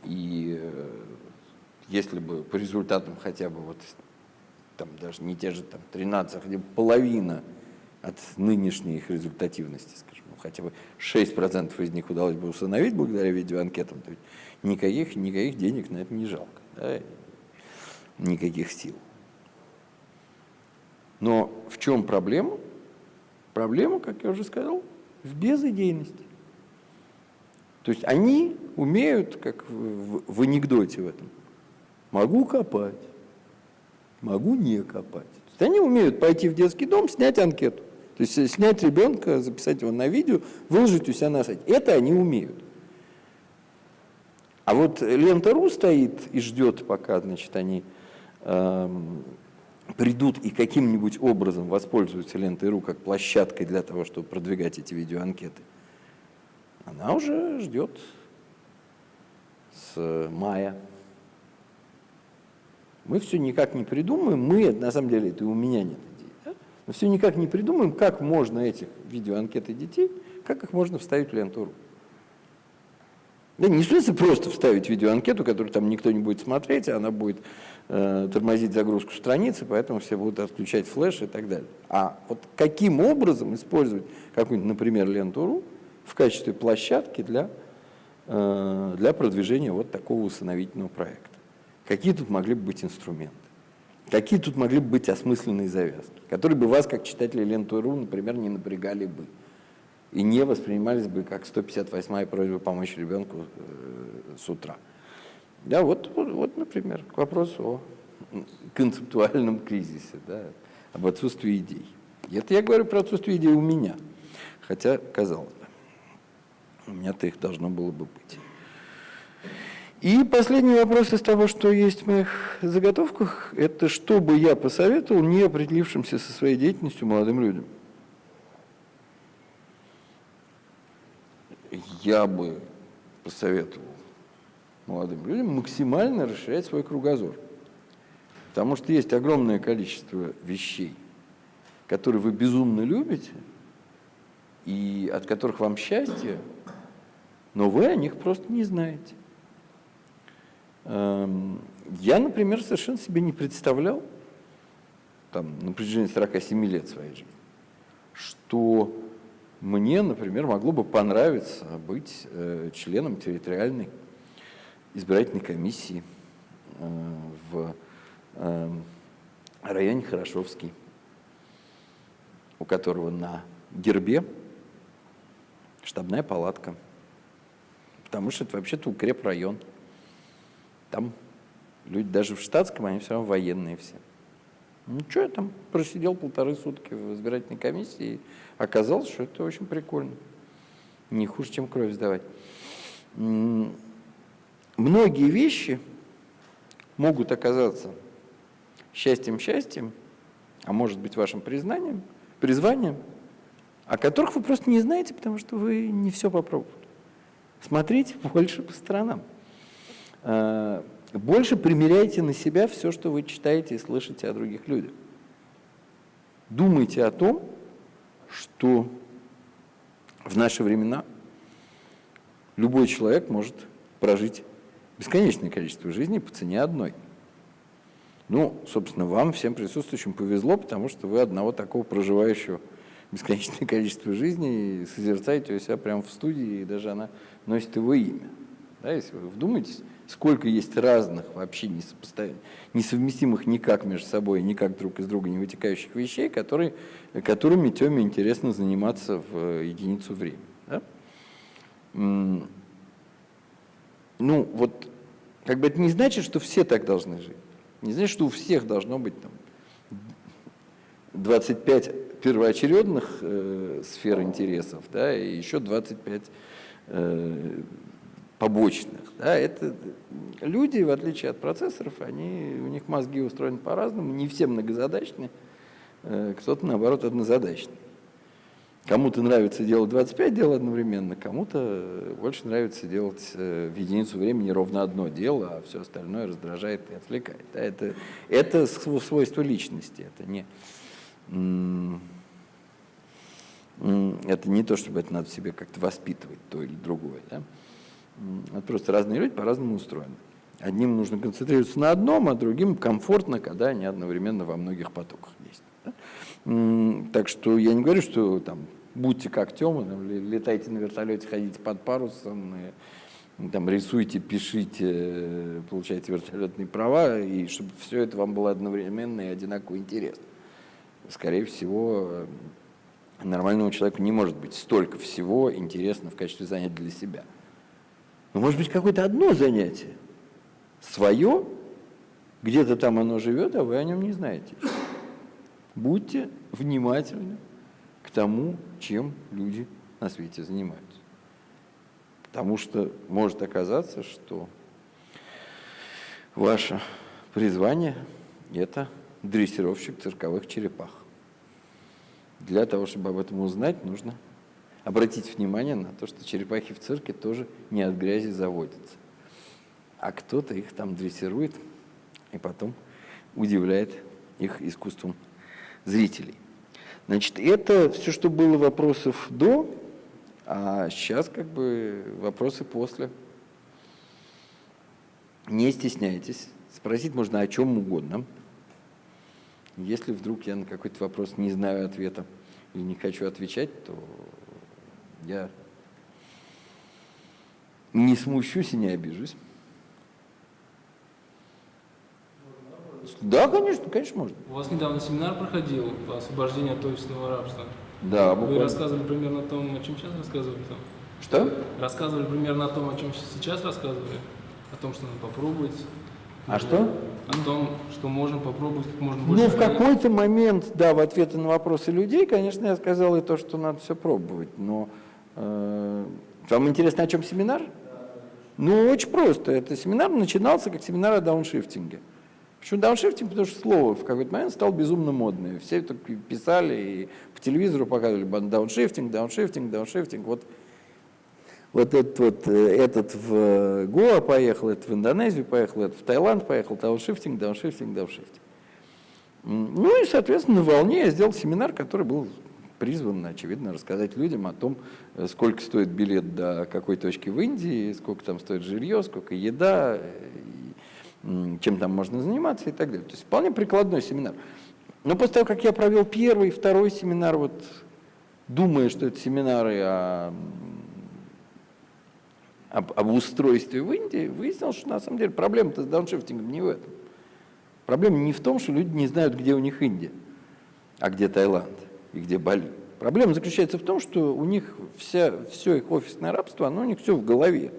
И э, если бы по результатам хотя бы вот там даже не те же там 13, а хотя бы половина от нынешней их результативности, скажем, ну, хотя бы 6% из них удалось бы установить благодаря видеоанкетам, то никаких, никаких денег на это не жалко, да, никаких сил. Но в чем проблема? Проблема, как я уже сказал, в безыдейности. То есть они умеют, как в, в анекдоте в этом, могу копать, могу не копать. То есть они умеют пойти в детский дом, снять анкету. То есть снять ребенка, записать его на видео, выложить у себя на сайте. Это они умеют. А вот лента.ру стоит и ждет, пока значит, они эм, придут и каким-нибудь образом воспользуются лентой.ру как площадкой для того, чтобы продвигать эти видеоанкеты, она уже ждет с мая. Мы все никак не придумаем, мы, на самом деле, это и у меня нет идеи, да? мы все никак не придумаем, как можно этих видеоанкеты детей, как их можно вставить в ленту.ру. Да не в просто вставить видеоанкету, которую там никто не будет смотреть, а она будет э, тормозить загрузку страницы, поэтому все будут отключать флеш и так далее. А вот каким образом использовать какую-нибудь, например, ленту.ру в качестве площадки для, э, для продвижения вот такого усыновительного проекта? Какие тут могли бы быть инструменты? Какие тут могли бы быть осмысленные завязки, которые бы вас, как читателя ленту.ру, например, не напрягали бы? и не воспринимались бы как 158-я просьба помочь ребенку э, с утра. Да, вот, вот, вот, например, к вопросу о концептуальном кризисе, да, об отсутствии идей. Это я говорю про отсутствие идей у меня, хотя, казалось бы, у меня-то их должно было бы быть. И последний вопрос из того, что есть в моих заготовках, это что бы я посоветовал не определившимся со своей деятельностью молодым людям – я бы посоветовал молодым людям максимально расширять свой кругозор. Потому что есть огромное количество вещей, которые вы безумно любите, и от которых вам счастье, но вы о них просто не знаете. Эм, я, например, совершенно себе не представлял, там, на протяжении 47 лет своей жизни, что мне, например, могло бы понравиться быть э, членом территориальной избирательной комиссии э, в районе Хорошовский, у которого на гербе штабная палатка, потому что это вообще-то укрепрайон. Там люди даже в штатском, они все равно военные все. Ну что, я там просидел полторы сутки в избирательной комиссии, и оказалось, что это очень прикольно. Не хуже, чем кровь сдавать. Многие вещи могут оказаться счастьем-счастьем, а может быть вашим признанием, призванием, о которых вы просто не знаете, потому что вы не все попробовали. Смотрите больше по сторонам. А, больше примеряйте на себя все, что вы читаете и слышите о других людях. Думайте о том, что в наши времена любой человек может прожить бесконечное количество жизней по цене одной. Ну, собственно, вам, всем присутствующим, повезло, потому что вы одного такого проживающего бесконечное количество жизней созерцаете у себя прямо в студии, и даже она носит его имя. Да, если вы вдумаетесь, сколько есть разных, вообще несовместимых никак между собой, никак друг из друга не вытекающих вещей, которые, которыми Теме интересно заниматься в э, единицу времени. Да? Ну, вот, как бы это не значит, что все так должны жить. Не значит, что у всех должно быть там 25 первоочередных э, сфер интересов, да, и еще 25 э, побочных. Да, это люди, в отличие от процессоров, они, у них мозги устроены по-разному, не все многозадачные, э, кто-то, наоборот, однозадачный. Кому-то нравится делать 25 дел одновременно, кому-то больше нравится делать э, в единицу времени ровно одно дело, а все остальное раздражает и отвлекает. Да, это, это свойство личности, это не, это не то, чтобы это надо себе как-то воспитывать, то или другое. Да? Это просто разные люди по-разному устроены. Одним нужно концентрироваться на одном, а другим комфортно, когда они одновременно во многих потоках есть. Да? Так что я не говорю, что там будьте как Тёма, там, летайте на вертолете, ходите под парусом, и, там, рисуйте, пишите, получайте вертолетные права, и чтобы все это вам было одновременно и одинаково интересно. Скорее всего, нормальному человеку не может быть столько всего интересно в качестве занятия для себя. Но может быть какое-то одно занятие, свое, где-то там оно живет, а вы о нем не знаете. Будьте внимательны к тому, чем люди на свете занимаются. Потому что может оказаться, что ваше призвание – это дрессировщик цирковых черепах. Для того, чтобы об этом узнать, нужно обратить внимание на то, что черепахи в цирке тоже не от грязи заводятся. А кто-то их там дрессирует и потом удивляет их искусством зрителей. Значит, это все, что было вопросов до, а сейчас как бы вопросы после. Не стесняйтесь, спросить можно о чем угодно. Если вдруг я на какой-то вопрос не знаю ответа или не хочу отвечать, то я не смущусь и не обижусь. Да, конечно, конечно, можно. У вас недавно семинар проходил по освобождению от офисного рабства. Да, Вы буквально. рассказывали примерно о том, о чем сейчас рассказывали там? Что? Рассказывали примерно о том, о чем сейчас рассказывали? О том, что надо попробовать. А что? О том, что можем попробовать как можно больше. Ну, в какой-то момент, да, в ответы на вопросы людей, конечно, я сказал и то, что надо все пробовать, но э, вам интересно, о чем семинар? Ну, очень просто. Это семинар начинался как семинар о дауншифтинге. Почему дауншифтинг? Потому что слово в какой-то момент стало безумно модное. Все это писали и по телевизору показывали дауншифтинг, дауншифтинг, дауншифтинг. Вот, вот этот вот, э, этот в Гоа поехал, этот в Индонезию поехал, этот в Таиланд поехал, дауншифтинг, дауншифтинг, дауншифтинг. Ну и, соответственно, на волне я сделал семинар, который был призван, очевидно, рассказать людям о том, э, сколько стоит билет до какой точки в Индии, сколько там стоит жилье, сколько еда, чем там можно заниматься и так далее. То есть вполне прикладной семинар. Но после того, как я провел первый, второй семинар, вот думая, что это семинары о, об, об устройстве в Индии, выяснилось, что на самом деле проблема-то с дауншифтингом не в этом. Проблема не в том, что люди не знают, где у них Индия, а где Таиланд и где Бали. Проблема заключается в том, что у них вся, все их офисное рабство, оно у них все в голове.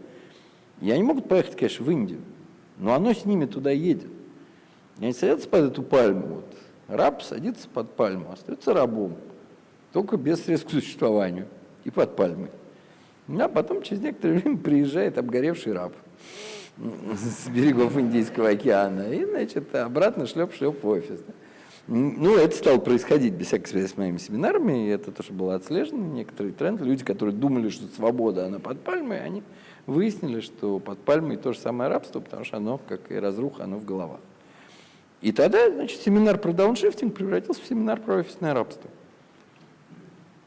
И они могут поехать, конечно, в Индию, но оно с ними туда едет. И они садятся под эту пальму. Вот. Раб садится под пальму, остается рабом, только без средств к существованию и под пальмой. А потом через некоторое время приезжает обгоревший раб с берегов Индийского океана и, значит, обратно шлеп-шлеп в офис. Ну, это стало происходить без всякой связи с моими семинарами, и это тоже было отслежено, некоторые тренды. Люди, которые думали, что свобода, она под пальмой, они выяснили, что под пальмой то же самое рабство, потому что оно, как и разруха, оно в головах. И тогда, значит, семинар про дауншифтинг превратился в семинар про офисное рабство.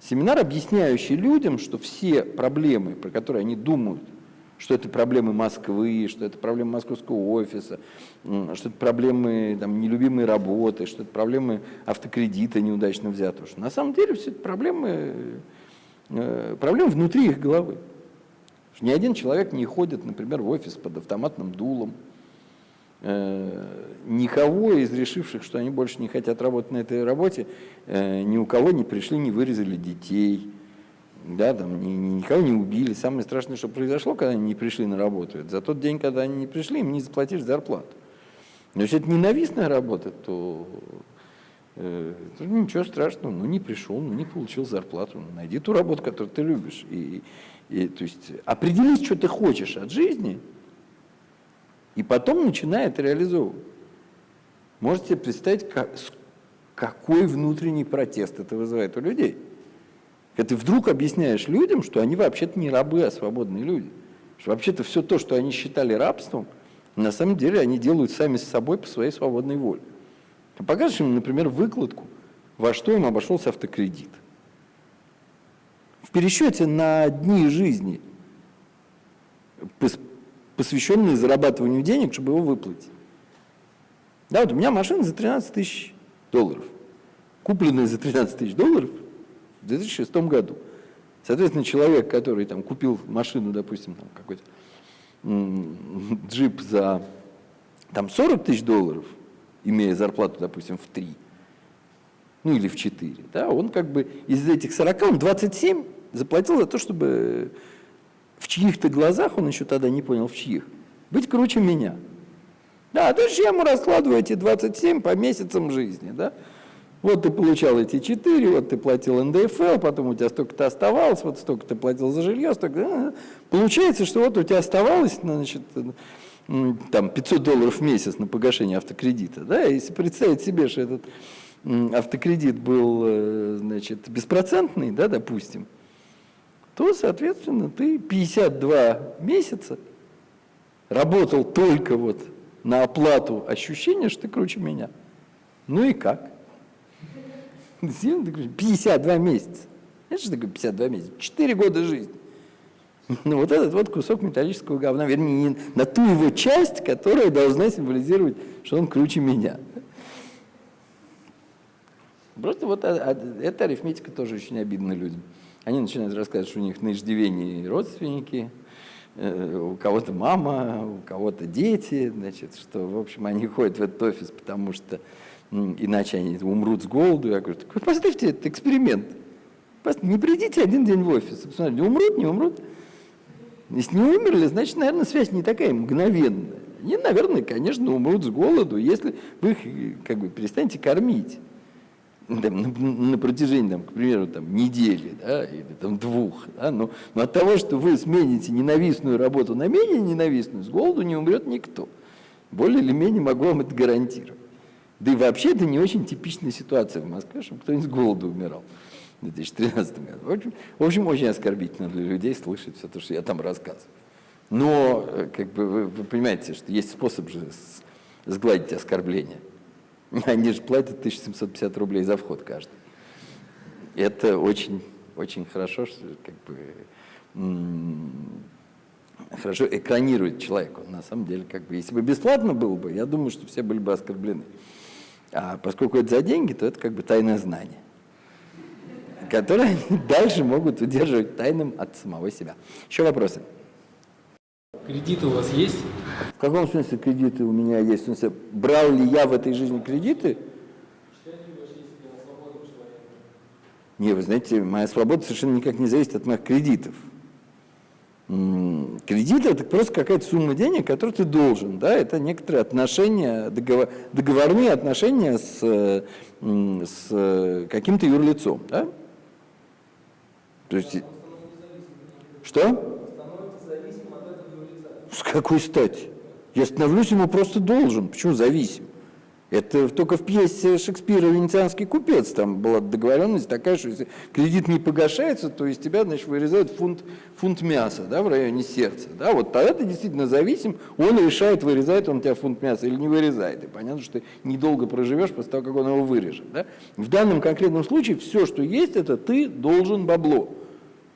Семинар, объясняющий людям, что все проблемы, про которые они думают, что это проблемы Москвы, что это проблемы московского офиса, что это проблемы там, нелюбимой работы, что это проблемы автокредита неудачно взятого. Что на самом деле все это проблемы, э, проблемы внутри их головы. Что ни один человек не ходит, например, в офис под автоматным дулом. Э, никого из решивших, что они больше не хотят работать на этой работе, э, ни у кого не пришли, не вырезали детей – да, там ни, никого не убили. Самое страшное, что произошло, когда они не пришли на работу, это за тот день, когда они не пришли, им не заплатишь зарплату. Но если это ненавистная работа, то, э, то ничего страшного, ну не пришел, ну не получил зарплату, ну, найди ту работу, которую ты любишь. И, и, то есть определись, что ты хочешь от жизни, и потом начинай это реализовывать. Можете представить, как, какой внутренний протест это вызывает у людей. Когда ты вдруг объясняешь людям, что они вообще-то не рабы, а свободные люди. Что вообще-то все то, что они считали рабством, на самом деле они делают сами с собой по своей свободной воле. Ты покажешь им, например, выкладку, во что им обошелся автокредит. В пересчете на дни жизни, посвященные зарабатыванию денег, чтобы его выплатить. Да, вот у меня машина за 13 тысяч долларов. Купленная за 13 тысяч долларов – в 2006 году. Соответственно, человек, который там купил машину, допустим, там какой-то джип за там 40 тысяч долларов, имея зарплату, допустим, в 3, ну или в 4, да, он как бы из этих 40, он 27 заплатил за то, чтобы в чьих-то глазах, он еще тогда не понял, в чьих, быть круче меня. Да, то есть я ему раскладываю эти 27 по месяцам жизни, да, вот ты получал эти четыре, вот ты платил НДФЛ, потом у тебя столько-то оставалось, вот столько ты платил за жилье, столько... Получается, что вот у тебя оставалось, значит, там 500 долларов в месяц на погашение автокредита. Да? Если представить себе, что этот автокредит был, э, значит, беспроцентный, да, допустим, то, соответственно, ты 52 месяца работал только вот на оплату ощущения, что ты круче меня. Ну и как? 52 месяца. Это что такое 52 месяца? 4 года жизни. Ну вот этот вот кусок металлического говна, вернее, на ту его часть, которая должна символизировать, что он круче меня. Просто вот а, а, эта арифметика тоже очень обидна людям. Они начинают рассказывать, что у них на иждивении родственники, э, у кого-то мама, у кого-то дети, значит, что, в общем, они ходят в этот офис, потому что иначе они умрут с голоду. Я говорю, так поставьте этот эксперимент. Не придите один день в офис, посмотрите, умрут, не умрут. Если не умерли, значит, наверное, связь не такая мгновенная. Они, наверное, конечно, умрут с голоду, если вы их как бы перестанете кормить там, на, на протяжении, там, к примеру, там, недели да, или там, двух. Да, но, но от того, что вы смените ненавистную работу на менее ненавистную, с голоду не умрет никто. Более или менее могу вам это гарантировать. Да и вообще это не очень типичная ситуация в Москве, чтобы кто-нибудь с голоду умирал в 2013 году. В общем, в общем, очень оскорбительно для людей слышать все то, что я там рассказываю. Но, э, как бы, вы, вы понимаете, что есть способ же сгладить оскорбление. Они же платят 1750 рублей за вход каждый. Это очень, очень хорошо, что как бы хорошо экранирует человека. На самом деле, как бы, если бы бесплатно было бы, я думаю, что все были бы оскорблены. А поскольку это за деньги, то это как бы тайное знание, которое они дальше могут удерживать тайным от самого себя. Еще вопросы? Кредиты у вас есть? В каком смысле кредиты у меня есть? В смысле, брал ли я в этой жизни кредиты? Не, вы знаете, моя свобода совершенно никак не зависит от моих кредитов. Кредит – это просто какая-то сумма денег, которую ты должен. Да? Это некоторые отношения, договор, договорные отношения с, с каким-то юрлицом. Да? То есть, что? С какой стати? Я становлюсь ему просто должен. Почему зависим? Это только в пьесе Шекспира «Венецианский купец» там была договоренность такая, что если кредит не погашается, то из тебя, значит, вырезают фунт, фунт мяса да, в районе сердца. Да, вот тогда ты действительно зависим, он решает, вырезает он тебя фунт мяса или не вырезает. И понятно, что ты недолго проживешь после того, как он его вырежет. Да? В данном конкретном случае все, что есть, это ты должен бабло.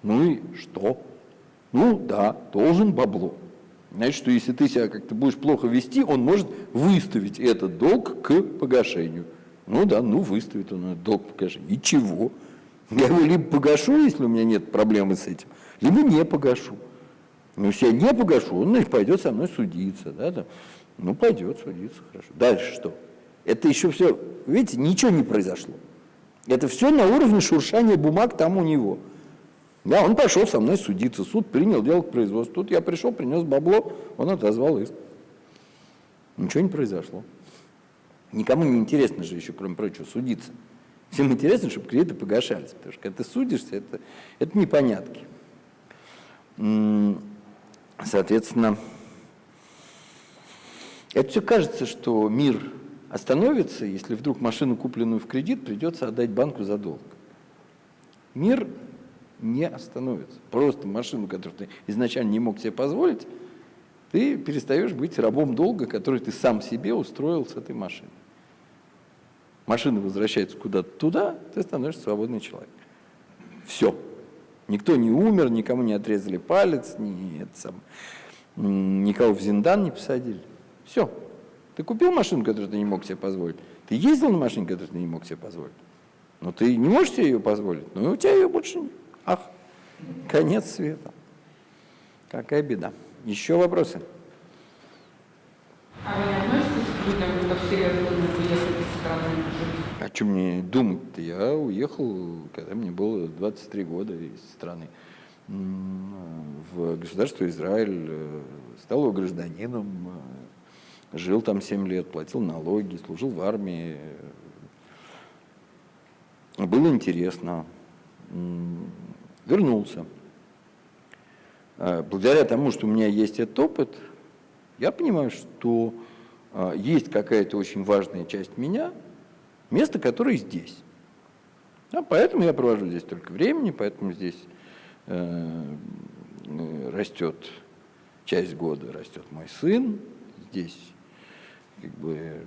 Ну и что? Ну да, должен бабло. Значит, что если ты себя как-то будешь плохо вести, он может выставить этот долг к погашению. Ну да, ну выставит он этот долг к погашению. И? Я его либо погашу, если у меня нет проблемы с этим, либо не погашу. Но если я не погашу, он значит, пойдет со мной судиться. Да, там. Ну, пойдет судиться, хорошо. Дальше что? Это еще все, видите, ничего не произошло. Это все на уровне шуршания бумаг там у него. Да, он пошел со мной судиться, суд принял дело к производству. Тут я пришел, принес бабло, он отозвал иск. Ничего не произошло. Никому не интересно же еще, кроме прочего, судиться. Всем интересно, чтобы кредиты погашались, потому что когда ты судишься, это, это непонятки. Соответственно, это все кажется, что мир остановится, если вдруг машину, купленную в кредит, придется отдать банку за долг. Мир не остановится. Просто машину, которую ты изначально не мог себе позволить, ты перестаешь быть рабом долга, который ты сам себе устроил с этой машиной. Машина возвращается куда-то туда, ты становишься свободный человек. Все. Никто не умер, никому не отрезали палец, ни, это сам, никого в Зиндан не посадили. Все. Ты купил машину, которую ты не мог себе позволить. Ты ездил на машине, которую ты не мог себе позволить. Но ты не можешь себе ее позволить, но у тебя ее больше нет. Ах, конец света. Какая беда. Еще вопросы? А вы относитесь к людям, кто серьезно уехали из страны? О чем мне думать-то? Я уехал, когда мне было 23 года из страны в государство Израиль, э, стал его гражданином, э, жил там 7 лет, платил налоги, служил в армии. Было интересно вернулся. А, благодаря тому, что у меня есть этот опыт, я понимаю, что а, есть какая-то очень важная часть меня, место которое здесь. А поэтому я провожу здесь только времени, поэтому здесь э, э, растет часть года, растет мой сын, здесь как бы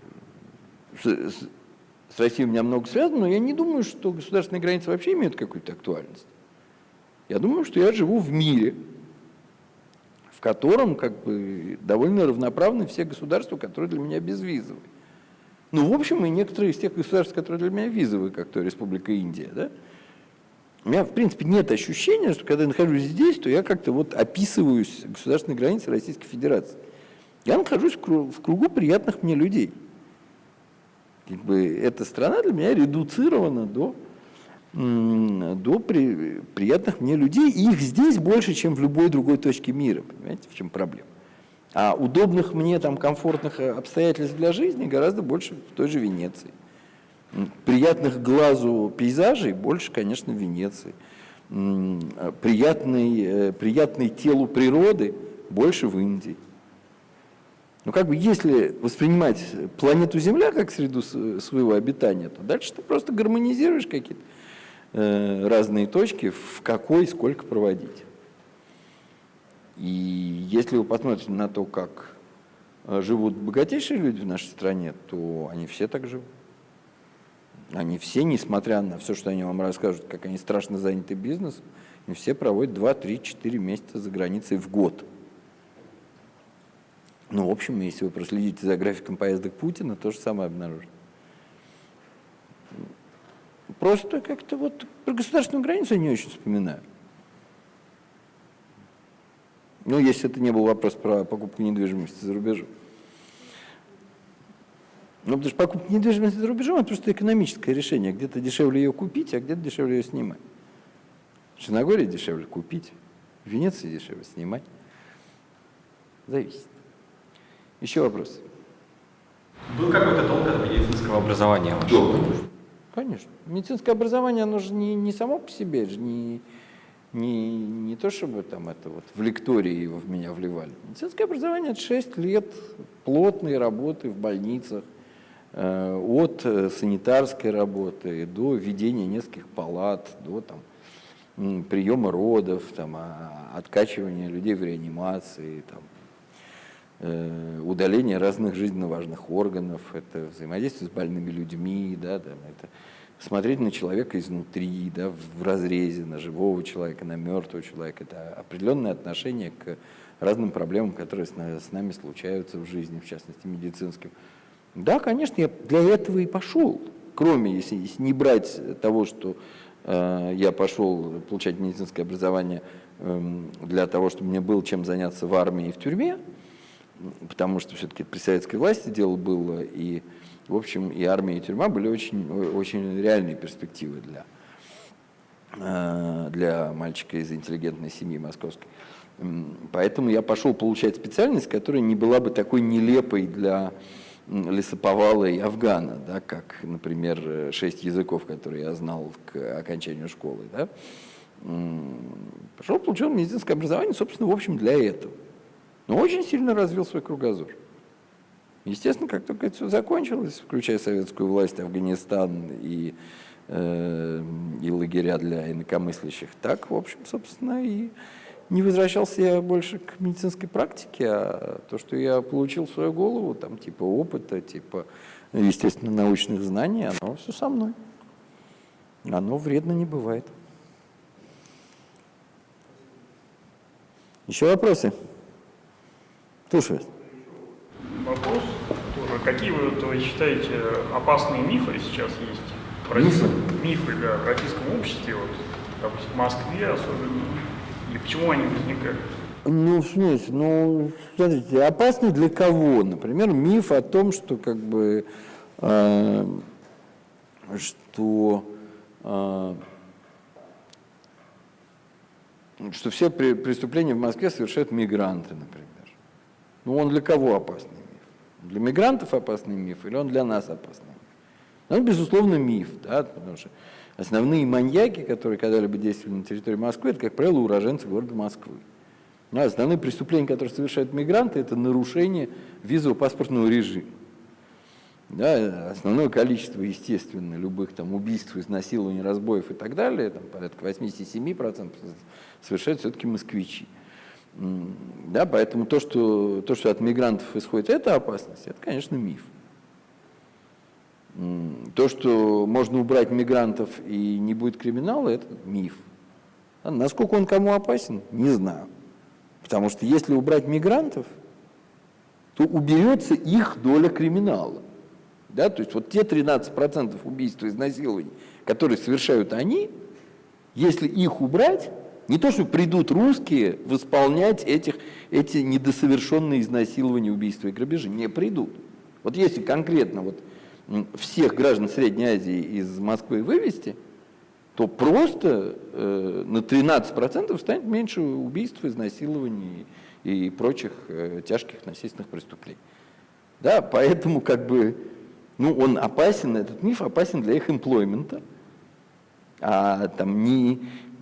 с, с, Россией у меня много связано, но я не думаю, что государственные границы вообще имеют какую-то актуальность. Я думаю, что я живу в мире, в котором как бы довольно равноправны все государства, которые для меня безвизовые. Ну, в общем, и некоторые из тех государств, которые для меня визовые, как то Республика Индия, да, у меня, в принципе, нет ощущения, что когда я нахожусь здесь, то я как-то вот описываюсь государственной границы Российской Федерации. Я нахожусь в кругу приятных мне людей. Как бы эта страна для меня редуцирована до до при, приятных мне людей, и их здесь больше, чем в любой другой точке мира, понимаете, в чем проблема. А удобных мне, там, комфортных э, обстоятельств для жизни гораздо больше в той же Венеции. Приятных глазу пейзажей больше, конечно, в Венеции. Приятный, э, приятный телу природы больше в Индии. Ну, как бы, если воспринимать планету Земля как среду своего обитания, то дальше ты просто гармонизируешь какие-то Э, разные точки, в какой сколько проводить. И если вы посмотрите на то, как э, живут богатейшие люди в нашей стране, то они все так живут. Они все, несмотря на все, что они вам расскажут, как они страшно заняты бизнесом, они все проводят 2, 3, 4 месяца за границей в год. Ну, в общем, если вы проследите за графиком поездок Путина, то же самое обнаружите. Просто как-то вот про государственную границу я не очень вспоминаю. Ну, если это не был вопрос про покупку недвижимости за рубежом. Ну, потому что покупка недвижимости за рубежом – это просто экономическое решение. Где-то дешевле ее купить, а где-то дешевле ее снимать. В Черногории дешевле купить, в Венеции дешевле снимать. Зависит. Еще вопрос. Был какой-то толк от медицинского образования вашего? Конечно. Медицинское образование, оно же не, не само по себе, же не, не, не то, чтобы там это вот в лектории его в меня вливали. Медицинское образование – это 6 лет плотной работы в больницах, э, от э, санитарской работы до ведения нескольких палат, до там, приема родов, там, а, откачивания людей в реанимации, там, удаление разных жизненно важных органов, это взаимодействие с больными людьми, да, там, это смотреть на человека изнутри, да, в разрезе, на живого человека, на мертвого человека. Это определенное отношение к разным проблемам, которые с, на- с нами случаются в жизни, в частности медицинским. Да, конечно, я для этого и пошел. Кроме, если, если не брать того, что э, я пошел получать медицинское образование эм, для того, чтобы мне было чем заняться в армии и в тюрьме, потому что все-таки при советской власти дело было, и, в общем, и армия, и тюрьма были очень, очень реальные перспективы для, э, для мальчика из интеллигентной семьи московской. Поэтому я пошел получать специальность, которая не была бы такой нелепой для лесоповала и афгана, да, как, например, шесть языков, которые я знал к окончанию школы. Да. Пошел, получил медицинское образование, собственно, в общем, для этого. Но очень сильно развил свой кругозор. Естественно, как только это все закончилось, включая советскую власть, Афганистан и, э, и лагеря для инакомыслящих, так, в общем, собственно, и не возвращался я больше к медицинской практике, а то, что я получил в свою голову, там, типа опыта, типа, естественно, научных знаний, оно все со мной. Оно вредно не бывает. Еще вопросы? Слушаю. Вопрос тоже. Какие вы, вот, вы считаете опасные мифы сейчас есть? в российском- Мифы, да, в российском обществе, вот, допустим, в Москве особенно. И почему они возникают? Ну, в смысле, ну, смотрите, опасный для кого? Например, миф о том, что как бы, э, что, э, что все преступления в Москве совершают мигранты, например. Ну, он для кого опасный миф? Для мигрантов опасный миф или он для нас опасный миф? Ну, безусловно, миф, да, потому что основные маньяки, которые когда-либо действовали на территории Москвы, это, как правило, уроженцы города Москвы. Ну, а основные преступления, которые совершают мигранты, это нарушение визового паспортного режима. Да, основное количество, естественно, любых там убийств, изнасилований, разбоев и так далее, там, порядка 87% совершают все-таки москвичи. Да, поэтому то что, то, что от мигрантов исходит эта опасность, это, конечно, миф. То, что можно убрать мигрантов и не будет криминала, это миф. А Насколько он кому опасен, не знаю. Потому что если убрать мигрантов, то уберется их доля криминала. Да? То есть вот те 13% убийств и изнасилований, которые совершают они, если их убрать, не то, что придут русские восполнять этих, эти недосовершенные изнасилования, убийства и грабежи, не придут. Вот если конкретно вот всех граждан Средней Азии из Москвы вывести, то просто э, на 13% станет меньше убийств, изнасилований и прочих э, тяжких насильственных преступлений. Да, поэтому как бы, ну, он опасен, этот миф опасен для их эмплоймента, а там не,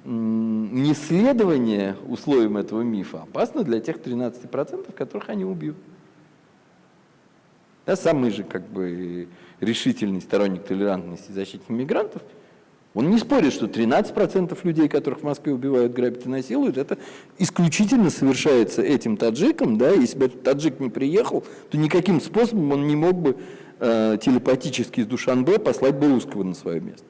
м, не следование условиям этого мифа опасно для тех 13%, которых они убьют. Да, самый же как бы решительный сторонник толерантности и защиты мигрантов, он не спорит, что 13% людей, которых в Москве убивают, грабят и насилуют, это исключительно совершается этим таджиком, да, если бы этот таджик не приехал, то никаким способом он не мог бы э, телепатически из Душанбе послать бы русского на свое место.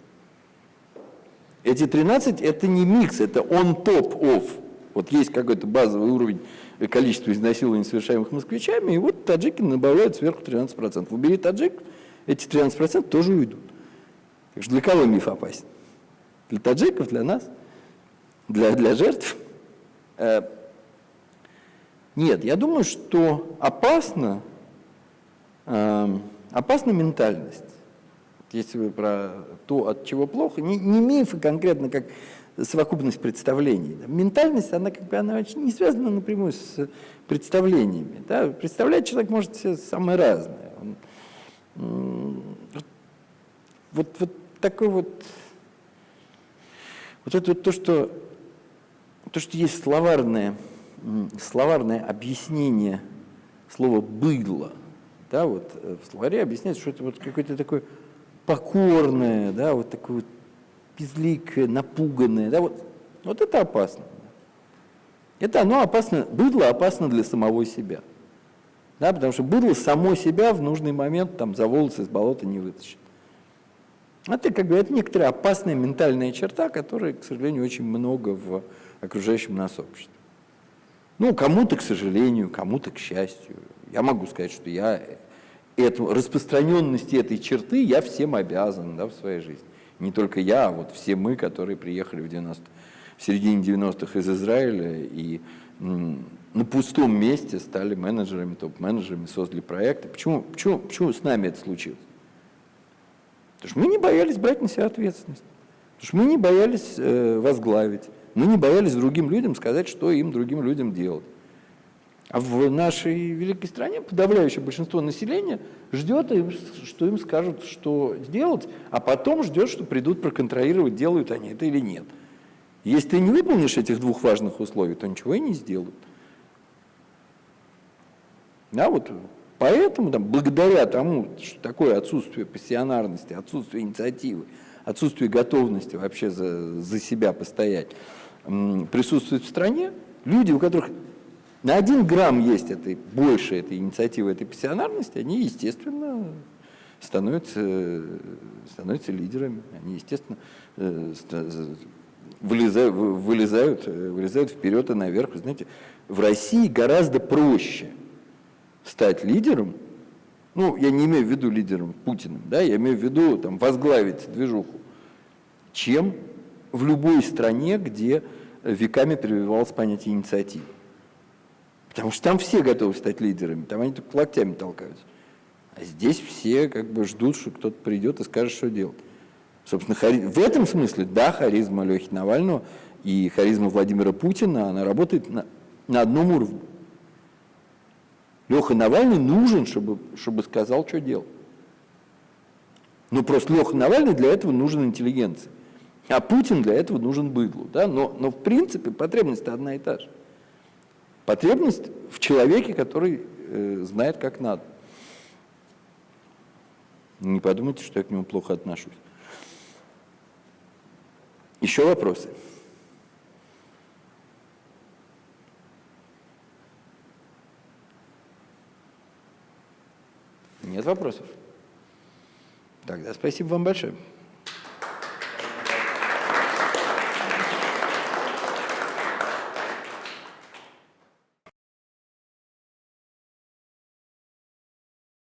Эти 13 это не микс, это on top of. Вот есть какой-то базовый уровень количества изнасилований, совершаемых москвичами, и вот таджики добавляют сверху 13%. Убери таджик, эти 13% тоже уйдут. Так что для кого миф опасен? Для таджиков, для нас, для, для жертв. Э, Нет, я думаю, что опасно, эм, опасна ментальность. Если вы про то, от чего плохо, не, не мифы конкретно, как совокупность представлений. Ментальность, она как бы она очень не связана напрямую с представлениями. Да? Представлять человек может все самое разное. Он, вот, вот такой вот, вот это вот то, что, то, что есть словарное, словарное объяснение слова «быдло», да, вот э, в словаре объясняется, что это вот какое-то такое покорное, да, вот такое вот безликое, напуганное, да, вот, вот это опасно. Это оно опасно, быдло опасно для самого себя. Да, потому что быдло само себя в нужный момент там за волосы из болота не вытащит. Это как бы это некоторая опасная ментальная черта, которой, к сожалению, очень много в окружающем нас обществе. Ну, кому-то, к сожалению, кому-то, к счастью. Я могу сказать, что я эту, распространенности этой черты я всем обязан да, в своей жизни. Не только я, а вот все мы, которые приехали в, 90, в середине 90-х из Израиля и на пустом месте стали менеджерами, топ-менеджерами, создали проекты. Почему, почему, почему с нами это случилось? Потому что мы не боялись брать на себя ответственность. Потому что мы не боялись э, возглавить. Мы не боялись другим людям сказать, что им, другим людям делать. А в нашей великой стране подавляющее большинство населения ждет, что им скажут, что сделать, а потом ждет, что придут проконтролировать, делают они это или нет. Если ты не выполнишь этих двух важных условий, то ничего и не сделают. Да, вот поэтому, там, благодаря тому, что такое отсутствие пассионарности, отсутствие инициативы, отсутствие готовности вообще за, за себя постоять, присутствует в стране, люди, у которых на один грамм есть этой, больше этой инициативы, этой пассионарности, они, естественно, становятся, становятся лидерами. Они, естественно, э, вылезают, вылезают, э, вылезают вперед и наверх. Знаете, в России гораздо проще стать лидером, ну, я не имею в виду лидером Путиным, да, я имею в виду там, возглавить движуху, чем в любой стране, где веками прививалось понятие инициативы. Потому что там все готовы стать лидерами, там они только локтями толкаются. А здесь все как бы ждут, что кто-то придет и скажет, что делать. Собственно, хари... в этом смысле, да, харизма Лехи Навального и харизма Владимира Путина, она работает на, на одном уровне. Леха Навальный нужен, чтобы, чтобы сказал, что делать. Но просто Леха Навальный для этого нужен интеллигенция. А Путин для этого нужен быдлу. Да? Но, но в принципе потребность одна и та же. Потребность в человеке, который э, знает, как надо. Не подумайте, что я к нему плохо отношусь. Еще вопросы? Нет вопросов? Тогда спасибо вам большое.